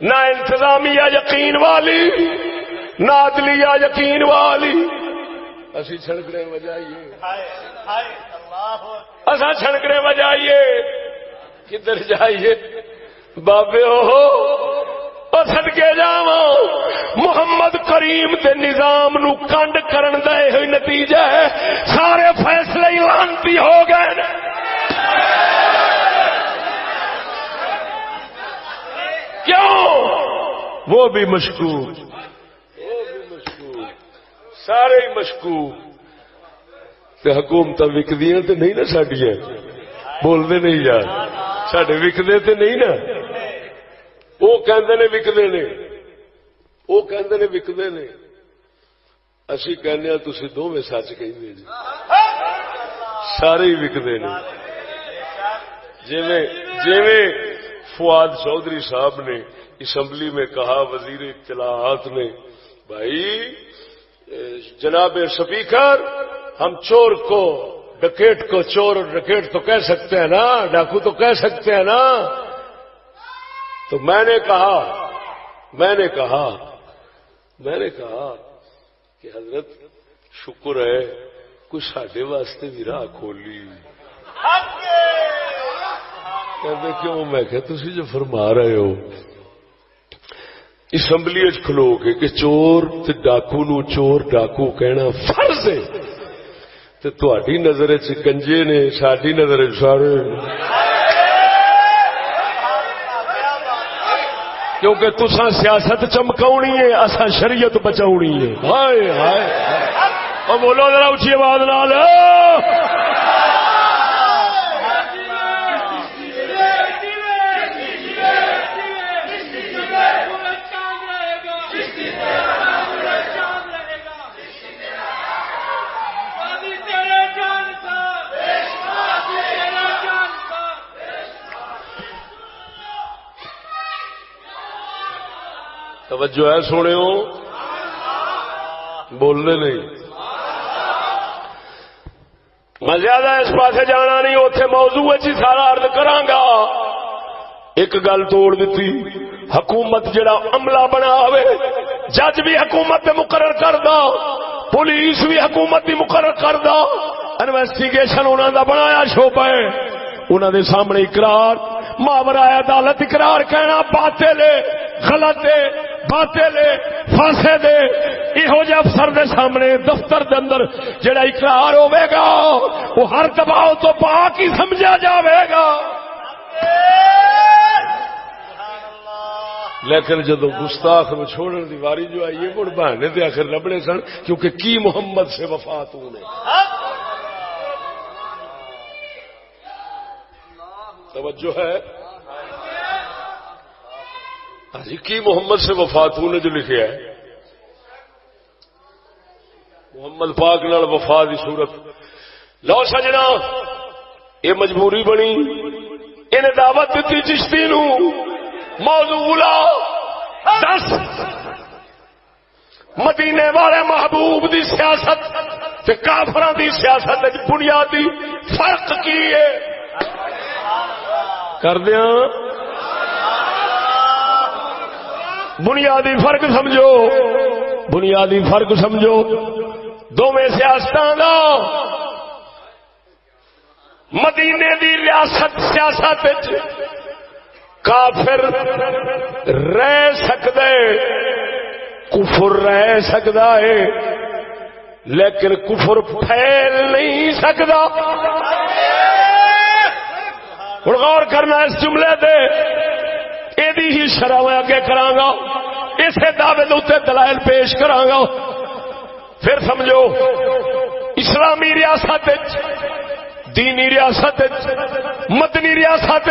نہ انتظامیہ یقین والی، نہ عدلیہ یقین والی۔ اسی چھڑکنے بجائیے اصا چھڑکنے بجائیے کدھر جائیے؟ بابے او سدکے جا محمد کریم کے نظام نو کنڈ کرن دے ہوئی نتیجہ ہے۔ سارے فیصلے ہی لانتی ہو گئے۔ کیوں؟ وہ بھی مشکور۔ سارے ہی مشکوک۔ حکومت وکدیا تو نہیں نا سڈیا بولتے نہیں یار۔ سڈے وکدے تو نہیں نا۔ وہ کہندے نے وکدے نے۔ وہ کہندے نے وکدے نے۔ اسی کہنے ہاں تھی دونوں سچ کہ جی۔ سارے ہی وکدے نے۔ جی فواد چودھری صاحب نے اسمبلی میں کہا، وزیر اطلاعات نے، بھائی جناب سپیکر ہم چور کو ڈکیٹ کو چور اور ڈکیٹ تو کہہ سکتے ہیں نا ڈاکو تو کہہ سکتے ہیں نا۔ تو میں نے کہا میں نے کہا میں نے کہا کہ حضرت شکر ہے کچھ سڈے واسطے بھی راہ کھولی۔ کیوں میں کہ تھی جو فرما رہے ہو اسمبلی کھلو کے کہ چور تے ڈاکو نو چور ڈاکو کہنا فرض ہے۔ تے تہاڈی نظر وچ گنجے نے، ساڈی نظر سارے۔ کیونکہ تسا سیاست چمکاونی ہے اسا شریعت بچاونی ہے۔ ہائے ہائے۔ او بولو ذرا اونچی آواز نال۔ توجہ ہے سونے بولنے نہیں۔ میں زیادہ اس پاس جانا نہیں اتے موضوع سارا ارد کرا ایک گل توڑ دیتی، حکومت جڑا عملہ بنا ہوئے، جج بھی حکومت مقرر کر دا پولیس بھی حکومت کی مقرر کر دو انویسٹیگیشن انہوں کا بنایا شوبا ہے۔ انہوں نے سامنے اقرار ماورا عدالت اقرار کہنا باطل ہے، غلط ہے۔ باطل فاسے دے یہو جہ افسر دے سامنے، دفتر دے اندر جڑا اقرار ہوے گا وہ ہر دباؤ تو پاک ہی سمجھا جاوے گا۔ لیکن جدو گستاخ میں چھوڑنے کی واری جو آئی ہے، مڑ بہانے دے آخر لبڑے سن، کیونکہ کی محمد سے وفات ہونے توجہ ہے۔ جی کی محمد سے وفات نے جو لکھا ہے محمد پاک نال وفا کی صورت۔ لو سجنا، یہ مجبوری بنی۔ ان دعوت دیتی چشتی نو۔ موضوع دس۔ مدینے والے محبوب دی سیاست کافر دی سیاست بنیادی فرق کی ہے؟ کر دیا بنیادی فرق سمجھو۔ بنیادی فرق سمجھو۔ دونوں سیاست مدینے دی ریاست سیاست کافر رہ سکتا کفر رہ سکتا ہے لیکن کفر پھیل نہیں سکتا ہوں غور کرنا اس جملے دے یہ ہی شرح میں اگے کرا اسے دعوے اتنے دلائل پیش کرا پھر سمجھو، اسلامی ریاست دینی ریاست مدنی ریاست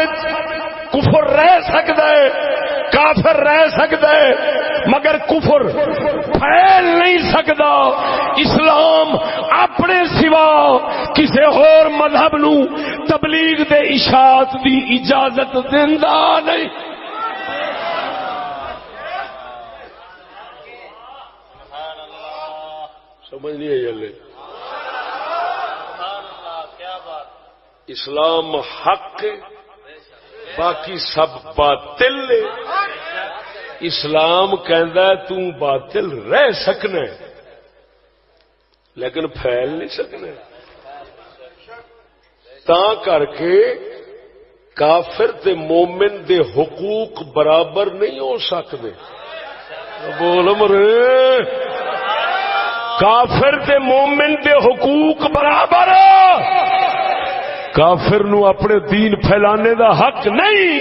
کفر رہ سکتا ہے، کافر رہ سکتا ہے، مگر کفر پھیل نہیں سکتا۔ اسلام اپنے سوا کسی اور مذہب نو تبلیغ دے اشاعت دی اجازت دینا نہیں۔ سمجھ نہیں آئی اسلام حق، باقی سب باطل اسلام کہ باطل رہ سکنا لیکن پھیل نہیں سکنا۔ تا کر کے کافر تے مومن دے حقوق برابر نہیں ہو سکتے۔ بول مرے کافر تے مومن دے حقوق برابر کافر نو اپنے دین پھیلانے دا حق نہیں۔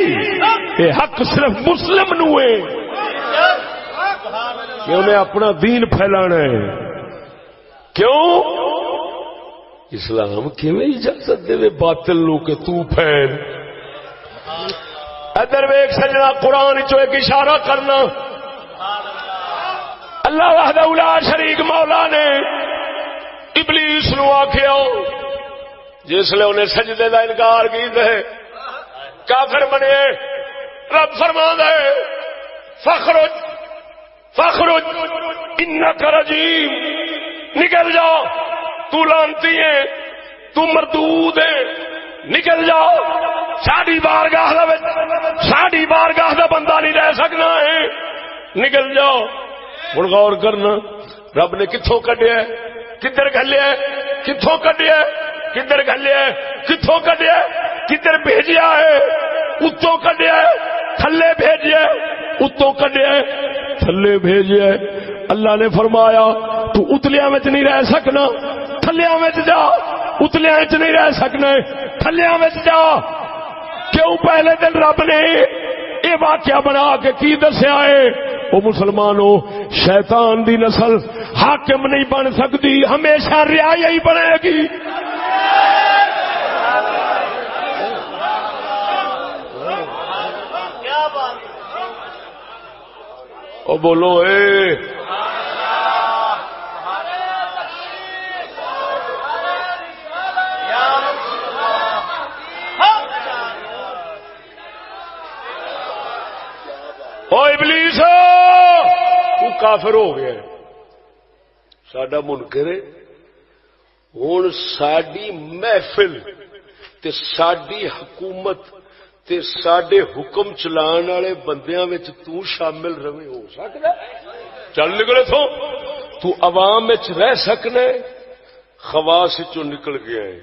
یہ حق صرف مسلم نو ہے۔ کہ انہیں اپنا دین پھیلانا ہے۔ کیوں؟ اسلام کیویں اجازت دے باطل لو کہ تو پھیل؟ ادھر ویک سجنا قرآن چو ایک اشارہ کرنا۔ اللہ وحدہ الا شریک مولا نے ابلیس نو آخیا جس لیے انہیں سجدے کا انکار کی دے کافر بنے، رب فرما دے فخرج فخرج ان کر عجیب نکل جا تو لانتی ہے تو مردود ہے نکل جا ساڑی بار گاہ ساڑی بار گاہ بندہ نہیں رہ سکنا ہے۔ نکل جاؤ۔ ہوں غور کرنا، رب نے کتوں کڈیا کدھر گلیا کتوں کڈیا کدھر گلیا کتوں کڈیا کدھر بھیجیا ہے؟ اتوں کڈیا تھلے بھیجیا اتوں کڈیا تھلے بھیجیا اللہ نے فرمایا، تو اتلیا نہیں رہ سکنا۔ تھلیا جا۔ اتلیا نہیں رہ سکنا تھلیا جا۔ کیوں؟ پہلے دن رب نے یہ واقعہ بنا کے کی دسیا ہے؟ وہ مسلمانوں شیطان دی نسل حاکم نہیں بن سکتی ہمیشہ ریا ہی بنے گی۔ او بولو اے او ابلیس تو کافر ہو گیا سڈا منکر ہوں ساری محفل تے ساری حکومت تے سڈے حکم چلان والے بندیاں وچ تو شامل رہے ہو سکتا چل نکلے تو تو عوام رہ سکنا خواس نکل گیا ہے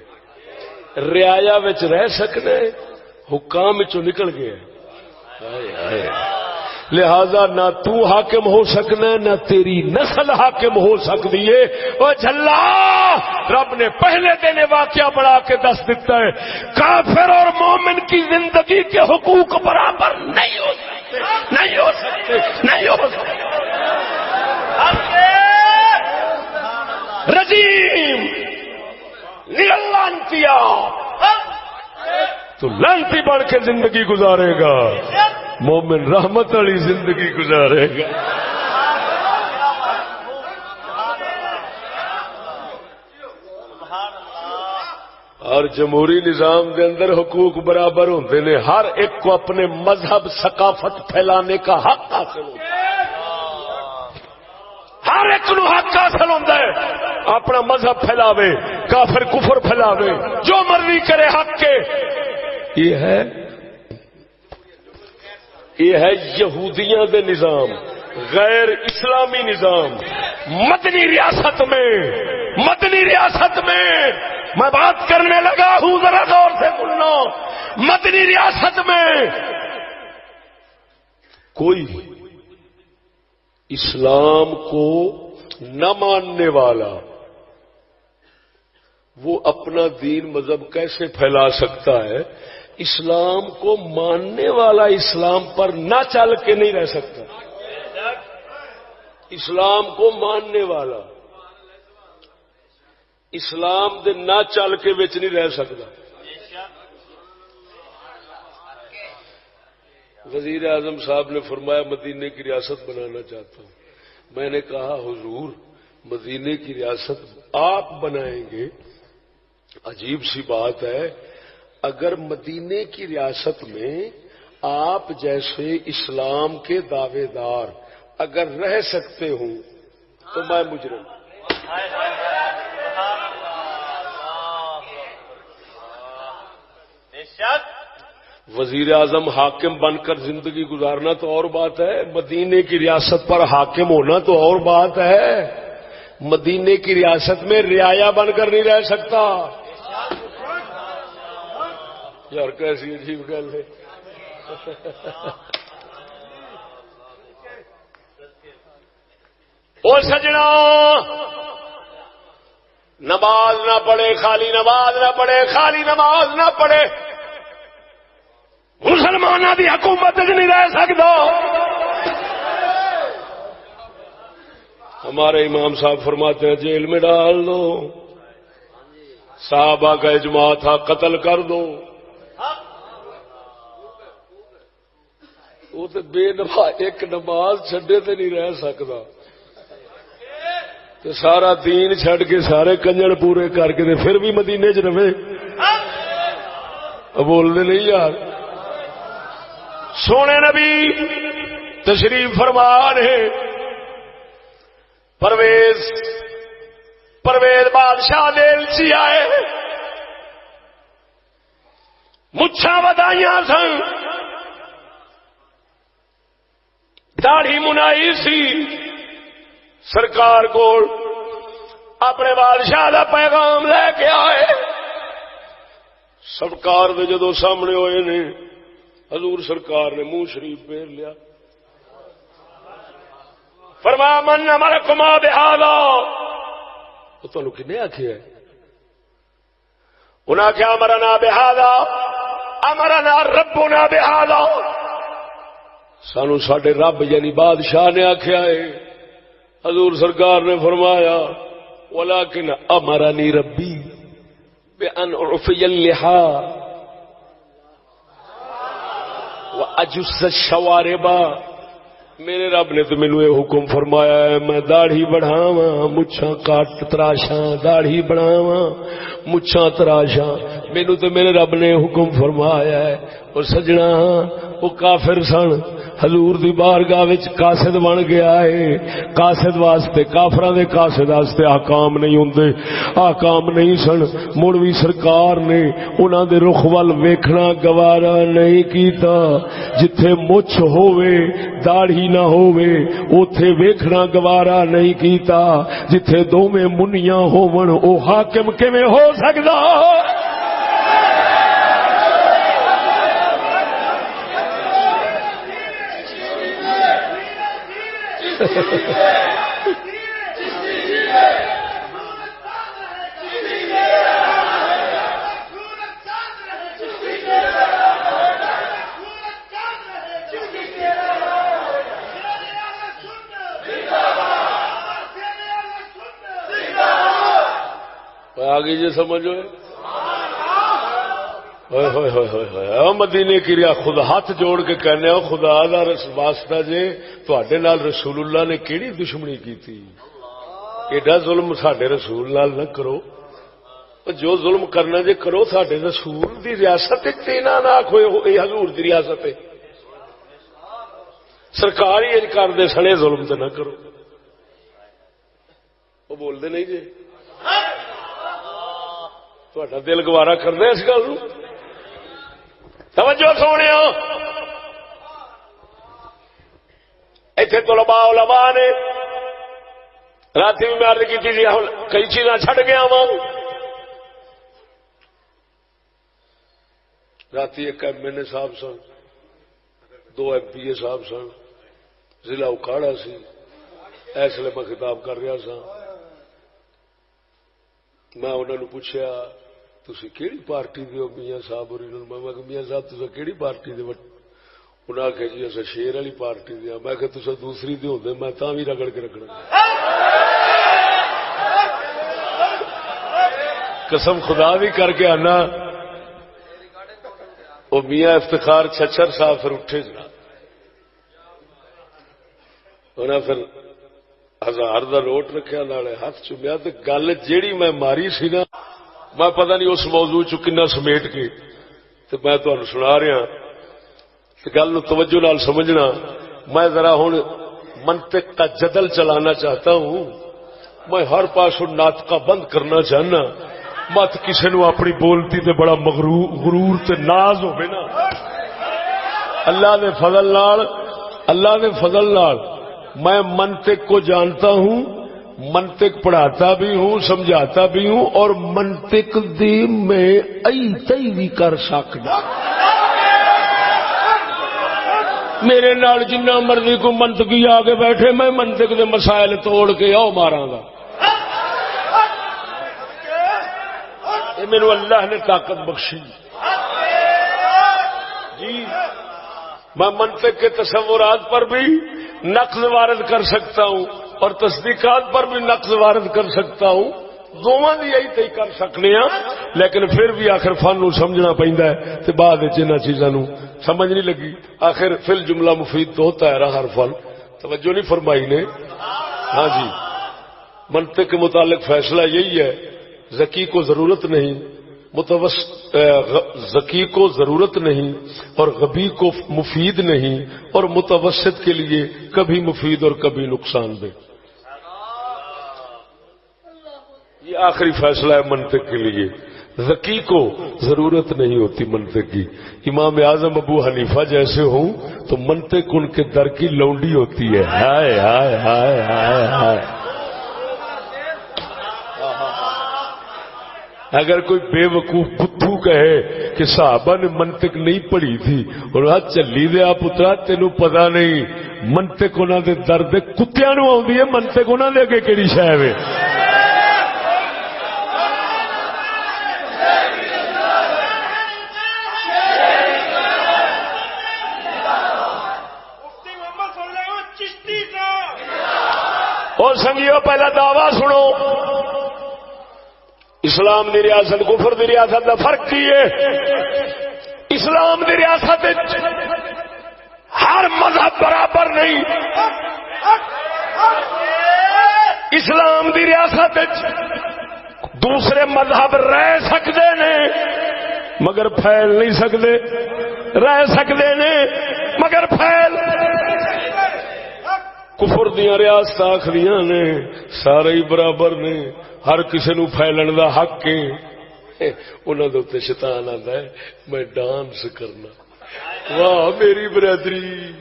ریا رہ سکنا حکام چ نکل گیا ہے لہذا نہ تو حاکم ہو سکنا نہ تیری نسل حاکم ہو سکتی ہے۔ وہ جھلا، رب نے پہلے دن واقعہ بڑھا کے دس دیتا ہے۔ کافر اور مومن کی زندگی کے حقوق برابر نہیں ہو سکتے۔ نہیں ہو سکتے۔ نہیں ہو سکتے۔ رجیم لانتیا تو لانتی بڑھ کے زندگی گزارے گا۔ مومن رحمت والی زندگی گزارے گا۔ اور جمہوری نظام کے اندر حقوق برابر ہوتے ہیں ہر ایک کو اپنے مذہب ثقافت پھیلانے کا حق حاصل ہوتا ہے۔ ہر ایک نو حق حاصل ہوتا ہے۔ اپنا مذہب پھیلاوے، کافر کفر پھیلاوے، جو مرضی کرے حق کے۔ یہ ہے یہ ہے یہودیاں دے نظام، غیر اسلامی نظام۔ مدنی ریاست میں، مدنی ریاست میں۔ میں بات کرنے لگا ہوں، ذرا دور سے سننا مدنی ریاست میں کوئی اسلام کو نہ ماننے والا، وہ اپنا دین مذہب کیسے پھیلا سکتا ہے؟ اسلام کو ماننے والا اسلام پر نہ چل کے نہیں رہ سکتا۔ اسلام کو ماننے والا۔ اسلام دے نہ چل کے بچ نہیں رہ سکتا۔ وزیر اعظم صاحب نے فرمایا، مدینے کی ریاست بنانا چاہتا ہوں۔ میں نے کہا، حضور، مدینے کی ریاست آپ بنائیں گے۔ عجیب سی بات ہے۔ اگر مدینے کی ریاست میں آپ جیسے اسلام کے دعوے دار اگر رہ سکتے ہوں تو میں مجرم وزیر اعظم حاکم بن کر زندگی گزارنا تو اور بات ہے مدینے کی ریاست پر حاکم ہونا تو اور بات ہے۔ مدینے کی ریاست میں رعایا بن کر نہیں رہ سکتا۔ یار کیسی عجیب گل ہے۔ وہ سجنا، نماز نہ پڑھے، خالی نماز نہ پڑھے، خالی نماز نہ پڑھے۔ مسلمانوں کی حکومت نہیں رہ سکتا ہمارے امام صاحب فرماتے ہیں، جیل میں ڈال دو۔ صحابہ کا اجماع تھا، قتل کر دو۔ وہ تو بے نماز ایک نماز چڈے تو نہیں رہ سکتا تو سارا دین چڈ کے سارے کنجر پورے کر کے پھر بھی مدینے چ رہے بولنے نہیں یار سونے نبی تشریف فرمان ہے پرویز پرویز بادشاہ دل سی آئے مچھا بدائیاں سن داڑھی منائی سی۔ سرکار کو اپنے بادشاہ کا پیغام لے کے آئے۔ سرکار دے جدو سامنے ہوئے نے، حضور سرکار نے منہ شریف پھیر لیا۔ فرما من ہمارا کما بہالا وہ تو کن آخیا انہیں آخیا ہمارا نا بہالا ہمارا نا ربو نا بہالا سانو سڈے رب یعنی بادشاہ نے آخیا ہے۔ حضور سرکار نے فرمایا اولا کن ربی بے ان لہا اجس شوارے با میرے رب نے تو مینو یہ حکم فرمایا ہے، میں داڑھی بڑھاوا مچھا کٹ تراشا داڑھی بڑھاوا مچھا تراشا مینو تو میرے رب نے حکم فرمایا ہے اور سجنا، وہ کافر سن۔ حضور دی بارگاہ وچ قاصد بن گیا ہے۔ قاصد واسطے، کافراں دے قاصد واسطے احکام نہیں ہوندے۔ احکام نہیں سن۔ مڑ مولوی سرکار نے انہاں دے رخ ول ویکھنا گوارا نہیں کیتا۔ جتھے مچھ ہووے داڑھی نہ ہووے، اوتھے ویکھنا گوارا نہیں کیتا۔ جتھے دوویں منیاں ہون او حاکم کیویں ہو سکدا؟ آگے جی سمجھو۔ مدینے کی ریا، خود ہاتھ جوڑ کے کہنے ہو خدا دا واسطہ جے تے رسول اللہ نے کیڑی دشمنی کی تھی ایڈا ظلم سڈے رسول لال نہ کرو۔ جو ظلم کرنا جے کرو سڈے رسول دی ریاست نہ آخو یہ حضور دی ریاست سرکار ہی کرتے سنے ظلم تو نہ کرو۔ وہ بولتے نہیں جی تا دل گوارا کرنا اس گل توجہ سونے اتنے تو لبا لبا نے رات بھی میں ارد کی تھی جی، کئی چیزاں چڈ گیا وا رات ایک ایم ایل اے صاحب سن، دو ایم پی اے صاحب سن، ضلع اکاڑا سی اس لیے میں خطاب کر رہا سا میں انہوں نے پوچھا تھی کہڑی پارٹی دے میاں صاحب میں میاں صاحب تصا کہڑی پارٹی دے انہیں آخیا جی اصل شیر والی پارٹی دیا میں کہ تصا دوسری دے ہوتے میں تا بھی رگڑ کے رکھنا۔ قسم خدا بھی کر کے آنا۔ وہ میاں افتخار چھچر صاحب پھر اٹھے جی۔ جنا انہیں پھر ہزار دا نوٹ رکھا نالے ہاتھ چومیا تو گل جیڑی میں ماری سی نا۔ میں پتہ نہیں اس موضوع چنا سمیٹ کے تو میں تمہیں سنا رہا ہاں گل توجہ نال سمجھنا۔ میں ذرا ہوں منطق کا جدل چلانا چاہتا ہوں۔ میں ہر پاس ناطقہ بند کرنا چاہنا۔ مت کسی نو اپنی بولتی تے بڑا غرور تے ناز ہو نا۔ اللہ نے فضل نال، اللہ نے فضل نال میں منطق کو جانتا ہوں۔ منطق پڑھاتا بھی ہوں، سمجھاتا بھی ہوں، اور منطق دی میں ای تئی بھی کر سکتا میرے نال جنہ مرضی کو منطقی آ کے بیٹھے، میں منطق دے مسائل توڑ کے آؤ مارا گا۔ میرے اللہ نے طاقت بخشی۔ جی میں منطق کے تصورات پر بھی نقل وارد کر سکتا ہوں۔ اور تصدیقات پر بھی نقل وارد کر سکتا ہوں۔ دونوں کی یہی تی کر سکنے ہاں لیکن پھر بھی آخر فن نو سمجھنا پہنتا ہے تو بعد ان چیزوں سمجھ نہیں لگی۔ آخر فل جملہ مفید تو ہوتا ہے ہر فل توجہ نہیں فرمائی نے؟ ہاں جی۔ منطق کے متعلق فیصلہ یہی ہے ذکی کو ضرورت نہیں۔ ذکی کو ضرورت نہیں اور غبی کو مفید نہیں اور متوسط کے لیے کبھی مفید اور کبھی نقصان دہ۔ یہ آخری فیصلہ ہے منطق کے لیے۔ ذکی کو ضرورت نہیں ہوتی منطق کی۔ امام اعظم ابو حنیفہ جیسے ہوں تو منطق ان کے در کی لونڈی ہوتی ہے۔ ہائے ہائے ہائے ہائے ہائے۔ اگر کوئی بے وقوف بدھو کہے کہ صحابہ نے منطق نہیں پڑھی تھی اور آج چلی دیا پترا تینو پتا نہیں، منطق انہوں دے درد کتیا نو آدھی ہے، منطق انہوں دے اگے کہڑی شہ اور سنگیو، پہلا دعوی سنو۔ اسلام دی ریاست، کفر دی ریاست کا فرق کی ہے؟ اسلام دی ریاست ہر مذہب برابر نہیں۔ اسلام دی ریاست دوسرے مذہب رہ سکتے نے، مگر پھیل نہیں سکتے رہ سکتے نے، مگر پھیل۔ کفر دیا ریاست آخری نے، سارے ہی برابر نے، ہر کسی نو پھیلن دا حق ہے۔ انہوں شیطان آتا ہے، میں ڈانس کرنا۔ واہ، میری برادری۔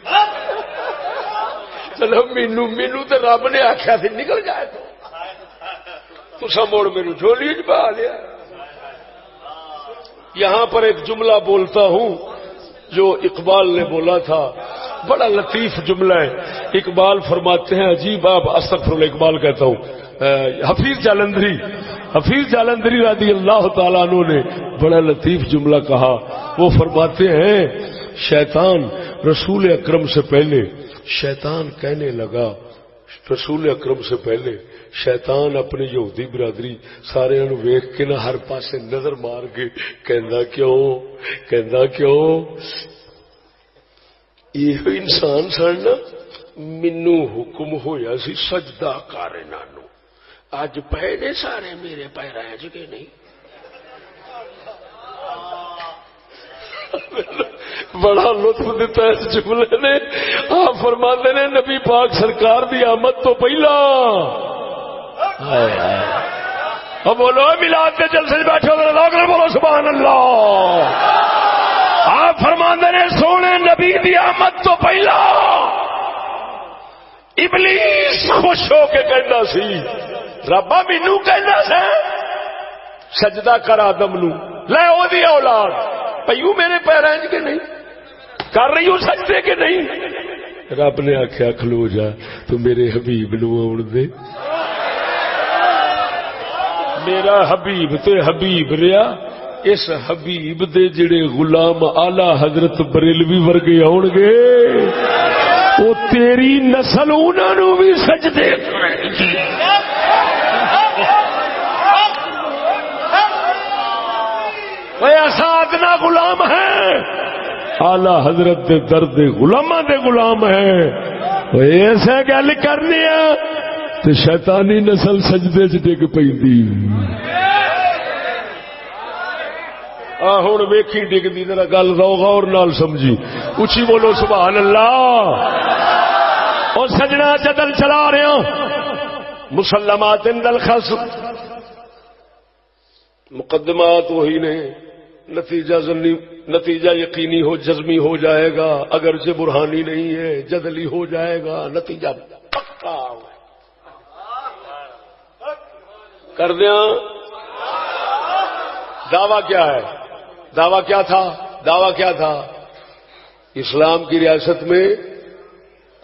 چلو مینو مینو تو رب نے آخیا سی، نکل جائے تو تسا موڑ میرے جھولی چ پا لیا۔ یہاں پر ایک جملہ بولتا ہوں۔ جو اقبال نے بولا تھا، بڑا لطیف جملہ ہے۔ اقبال فرماتے ہیں عجیب آپ استغفر اقبال کہتا ہوں۔ حفیظ جالندری حفیظ جالندری رضی اللہ تعالیٰ عنہ نے بڑا لطیف جملہ کہا۔ وہ فرماتے ہیں، شیطان رسول اکرم سے پہلے، شیطان کہنے لگا، رسول اکرم سے پہلے۔ شیطان اپنی یہودی برادری سارے ویخ کے نہ ہر پاسے نظر مار کے کہندا کیوں؟ کہندا کیوں؟ یہ انسان سن مینو حکم ہویا سی سجدہ کر اج پے نے سارے میرے پیرا چکے نہیں؟ بڑا لطف دیتا ہے اس جملے نے۔ آپ فرما نے نبی پاک سرکار دی آمد تو پہلا۔ اب بولو ملاد کے جلسے سے بیٹھے ہو بولو، سبحان اللہ۔ آپ فرما نے سونے نبی دی آمد تو پہلا۔ ابلیس خوش ہو کے کہنا سی، ربا مینو کہنا سا، سجدہ کر آدم نو۔ لے او دی اولاد پیو میرے پیریں کے نہیں؟ کر رہی ہوں سجدے کے نہیں؟ رب نے آخیا کھلو جا، تو میرے حبیب نو آن دے۔ میرا حبیب تو حبیب ریا، اس حبیب دے جڑے غلام آلہ حضرت بریلوی ورگے آن گے وہ تیری نسل انہوں بھی سجدے سادنا غلام ہے آلہ حضرت دے درد غلام دے غلام ہے۔ ایسا گل کرنی ہے تو شیطانی نسل سجدے چ ڈگ پی ہوں ویکھی ڈگتی ذرا گل رو غور نال سمجھی۔ اچھی بولو، سبحان اللہ۔ اور سجنا جدل چلا رہے ہو۔ مسلمات دل خس مقدمات وہی نے۔ نتیجہ نتیجہ یقینی ہو، جزمی ہو جائے گا۔ اگر سے برہانی نہیں ہے، جدلی ہو جائے گا۔ نتیجہ پکا کر دیا۔ دعوی کیا ہے؟ دعوی کیا تھا؟ دعوی کیا تھا؟ اسلام کی ریاست میں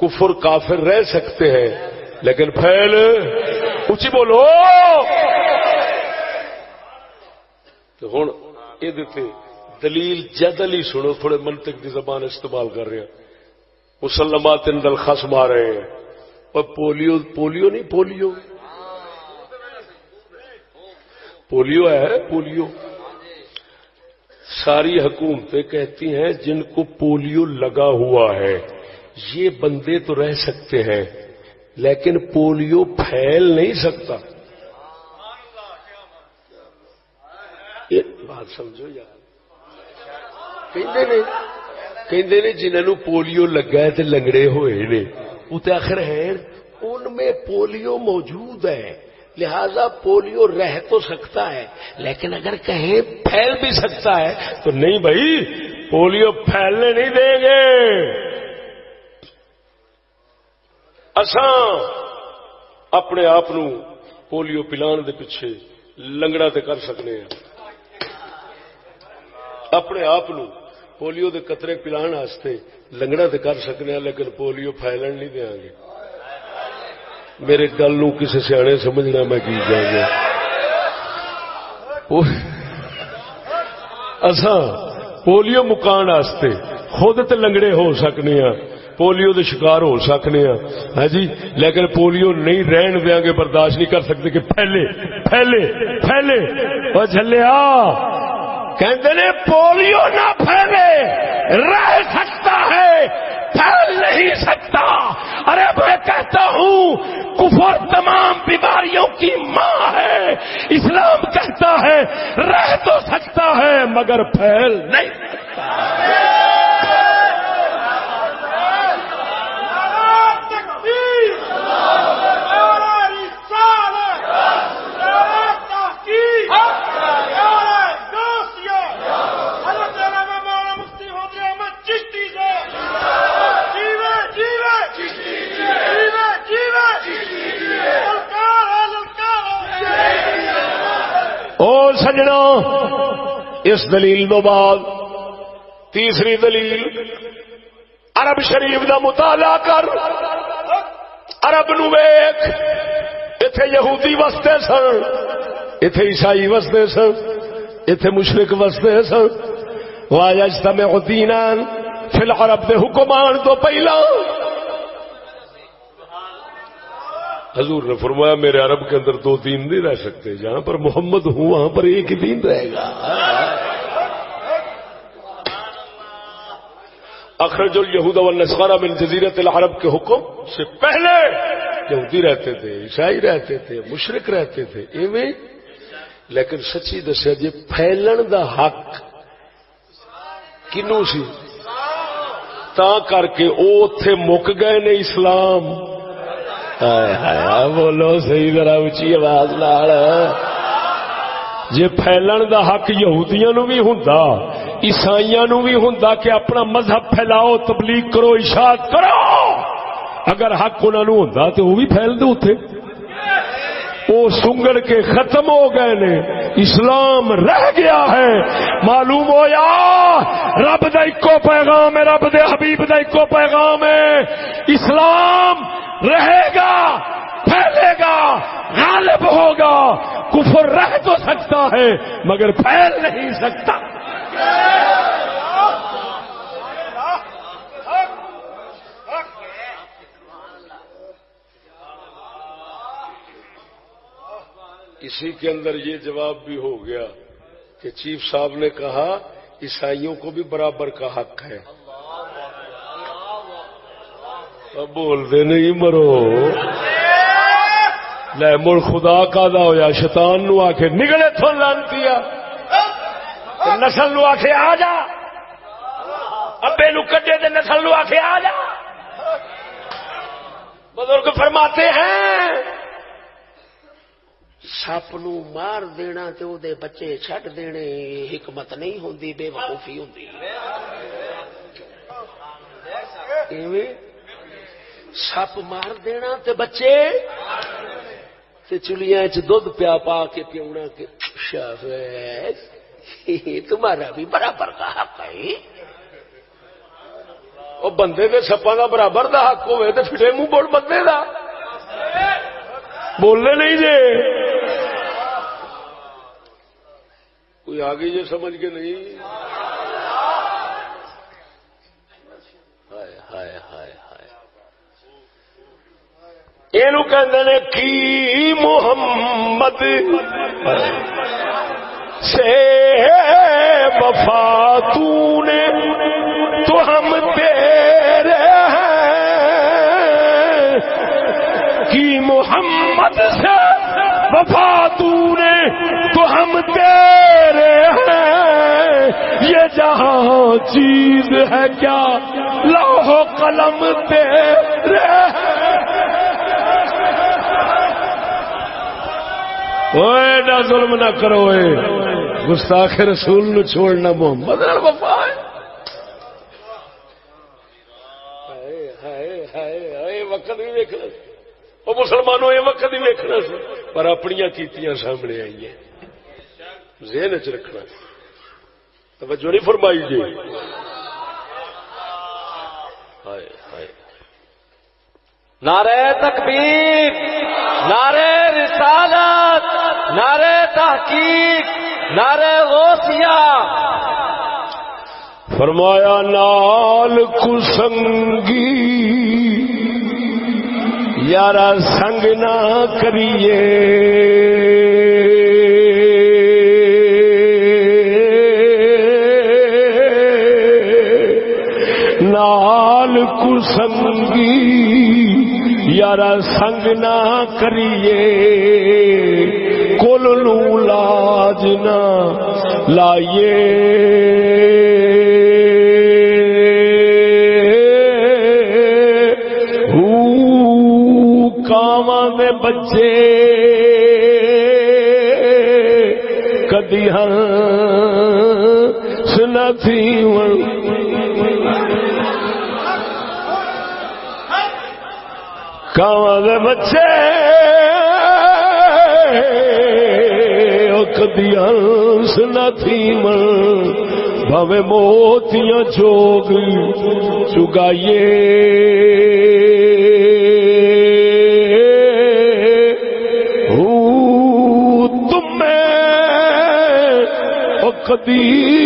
کفر کافر رہ سکتے ہیں، لیکن پھیل۔ اچھی بولو۔ تو ہوں یہ دلیل جدل ہی سنو، تھوڑے منطق کی زبان استعمال کر رہے ہیں۔ مسلمات اندل خس مار رہے ہیں۔ اور پولیو پولیو نہیں، پولیو۔ پولیو ہے، پولیو۔ ساری حکومتیں کہتی ہیں، جن کو پولیو لگا ہوا ہے، یہ بندے تو رہ سکتے ہیں، لیکن پولیو پھیل نہیں سکتا۔ بات سمجھو یار۔ نے جنہوں پولیو لگا ہے لنگڑے ہوئے نے، وہ تو آخر ہے ان میں پولیو موجود ہے۔ لہذا پولیو رہ تو سکتا ہے، لیکن اگر کہیں پھیل بھی سکتا ہے، تو نہیں بھائی، پولیو پھیلنے نہیں دیں گے۔ اساں اپنے آپ پولیو پلان دے پیچھے لنگڑا تے کر سکنے ہیں۔ اپنے آپ پولیو دے قطرے پلان واسطے لنگڑا تو کر سکنے ہیں، لیکن پولیو پھیلن نہیں دیا گے۔ میرے گل نو کسی سیانے سمجھنا میں کی جا گیا اساں پولیو مکان واسطے خود تے لنگڑے ہو سکنے ہیں پولیو دے شکار ہو سکنے ہیں ہاں جی لیکن پولیو نہیں رہن دیا گے، برداشت نہیں کر سکتے کہ پہلے پہلے پہلے وہ جلیا کہتے نے پولیو نہ پھیلے، رہ سکتا ہے۔ پھیل نہیں سکتا۔ ارے میں کہتا ہوں، کفر تمام بیماریوں کی ماں ہے۔ اسلام کہتا ہے، رہ تو سکتا ہے، مگر پھیل نہیں سکتا۔ سمجھنا اس دلیل تو بعد تیسری دلیل، عرب شریف دا مطالعہ کر۔ عرب نو ویخ اتے یہودی وستے سن اتے عیسائی وستے سن اتے مشرق وستے سن۔ واجتا میں دینان، فی العرب دے حکمان تو پہلا۔ حضور نے فرمایا میرے عرب کے اندر دو دین نہیں رہ سکتے، جہاں پر محمد ہوں، وہاں پر ایک ہی دین رہے گا۔ اخرج الہود والنصارى من جزیرت العرب کے حکم سے پہلے یہودی رہتے تھے، عیسائی رہتے تھے، مشرق رہتے تھے، ایویں۔ لیکن سچی دسیا جی پھیلن دا حق کنو سی؟ تا کر کے او اتے مک گئے نے اسلام۔ بولو صحیح ذرا اچھی آواز لال جی پھیلن دا حق یہودیاں نو بھی ہوں عیسائی نو بھی ہوں کہ اپنا مذہب پھیلاؤ، تبلیغ کرو اشاعت کرو۔ اگر حق انہوں ہوں تو وہ بھی پھیل دو اتنے وہ سنگڑ کے ختم ہو گئے نے۔ اسلام رہ گیا ہے۔ معلوم ہو یا؟ رب دکو پیغام ہے، رب دے حبیب دکو پیغام ہے۔ اسلام رہے گا، پھیلے گا، غالب ہوگا۔ کفر رہ تو سکتا ہے، مگر پھیل نہیں سکتا۔ اسی کے اندر یہ جواب بھی ہو گیا کہ چیف صاحب نے کہا عیسائیوں کو بھی برابر کا حق ہے۔ اب بولتے نہیں مرو۔ لے مڑ خدا کا دا ہوا شیطان نو آ کے نگلے تھو لانتی نسل نو آ کے آ جا۔ ابے نو کٹے دے نسل نو آ کے آ جا۔ بزرگ فرماتے ہیں سپ نو مار دینا تے او دے بچے چھٹ دینے حکمت نہیں ہوندی، بے وقوفی ہوندی۔ ایویں سپ مار دینا تے بچے، تے چلیاں چ دودھ پیا پا کے پیونا کے اچھا شاباش تمہارا بھی برابر کا حق ہے۔ وہ بندے دے سپا دا برابر دا حق ہوئے تے پھٹے منہ بول بندے دا۔ بولنے نہیں جے کوئی آگے یہ سمجھ کے نہیں؟ یہ کی محمد سے وفا تو نے تو ہم تیرے ہیں۔ کی محمد سے وفا تو نے تو ہم تیرے ہیں۔ یہ جہاں چیز ہے کیا؟ لوہ قلم تیرے نہ ظلم نہ کرو گستاخ رسول نو چھوڑنا محمد۔ وفا ہے وقت بھی دیکھنا وہ مسلمانوں یہ وقت بھی دیکھنا سی پر اپنی کیتیاں سامنے آئی ہیں ذہن چ رکھنا۔ توجہ نہیں فرمائی جی۔ نعرے تکبیر نعرے رسالت نعرے تحقیق نعرے غوثیہ۔ فرمایا نال کسنگی۔ یار سنگ نہ کریے۔ نال کسنگی یار سنگ نہ کریے۔ کل لاج نہ لائیے۔ ہاں دے۔ بچے کدی ہن سنا تھی کاواں دے بچے۔ کدی ہنس نہ تھی من موتیاں چوگ چگائیے۔ کدی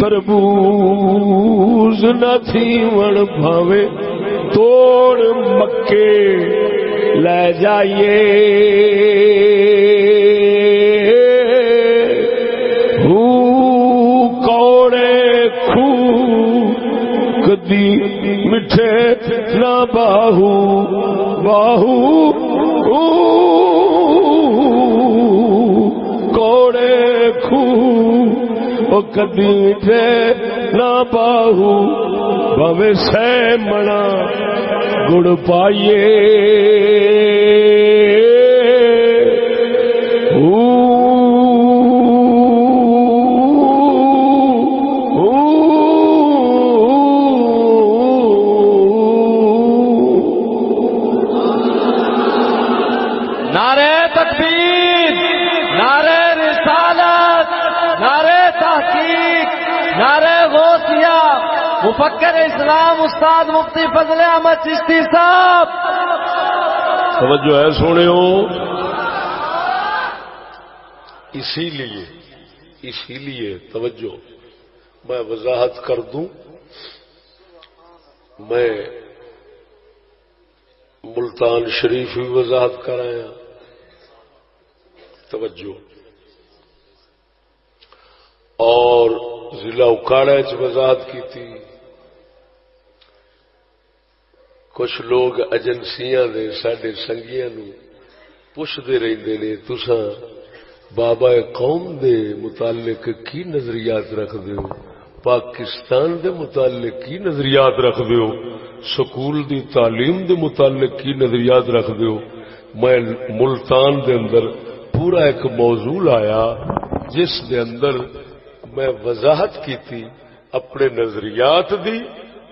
تربوز نہ تھی وڑ بھاوے، توڑ مکے، لے جائیے۔ کدی میٹھے نہ باہو باہو کدی نہ باہو بوے سہ منا گڑ پائیے۔ مفکر اسلام استاد مفتی فضل احمد چشتی صاحب. توجہ ہے سونے ہو اسی لیے اسی لیے توجہ میں وضاحت کر دوں۔ میں ملتان شریف بھی وضاحت کرایا توجہ۔ اور ضلع اکاڑا چ وضاحت کی تھی کچھ لوگ ایجنسیاں دے سڈے سنگیا نو پوچھتے رہتے نے تسا بابا قوم دے متعلق کی نظریات رکھ ہو؟ پاکستان دے متعلق کی نظریات رکھ ہو؟ سکول دی تعلیم دے متعلق کی نظریات رکھ ہو؟ میں ملتان دے اندر پورا ایک موضوع آیا جس دے اندر میں وضاحت کی تھی اپنے نظریات دی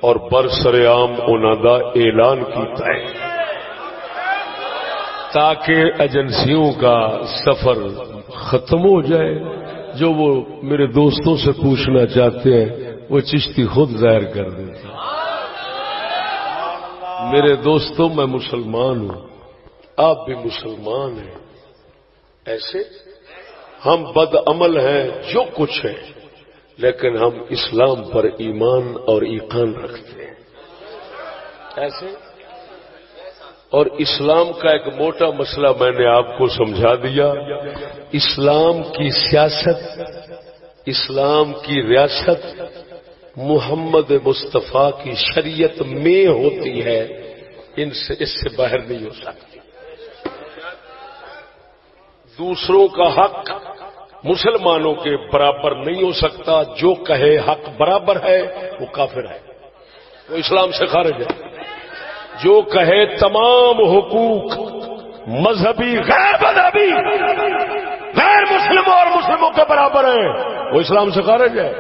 اور برسر عام دا اعلان کیتا ہے۔ تاکہ ایجنسیوں کا سفر ختم ہو جائے، جو وہ میرے دوستوں سے پوچھنا چاہتے ہیں، وہ چشتی خود ظاہر کر دیتے میرے دوستوں، میں مسلمان ہوں۔ آپ بھی مسلمان ہیں۔ ایسے؟ ہم بد عمل ہیں، جو کچھ ہیں لیکن ہم اسلام پر ایمان اور ایقان رکھتے ہیں۔ ایسے؟ اور اسلام کا ایک موٹا مسئلہ میں نے آپ کو سمجھا دیا۔ اسلام کی سیاست، اسلام کی ریاست محمد مصطفیٰ کی شریعت میں ہوتی ہے۔ ان سے، اس سے باہر نہیں ہو سکتی۔ دوسروں کا حق مسلمانوں کے برابر نہیں ہو سکتا، جو کہے حق برابر ہے، وہ کافر ہے۔ وہ اسلام سے خارج ہے۔ جو کہے تمام حقوق مذہبی، غیر مذہبی، غیر مسلموں اور مسلموں کے برابر ہیں، وہ اسلام سے خارج ہے۔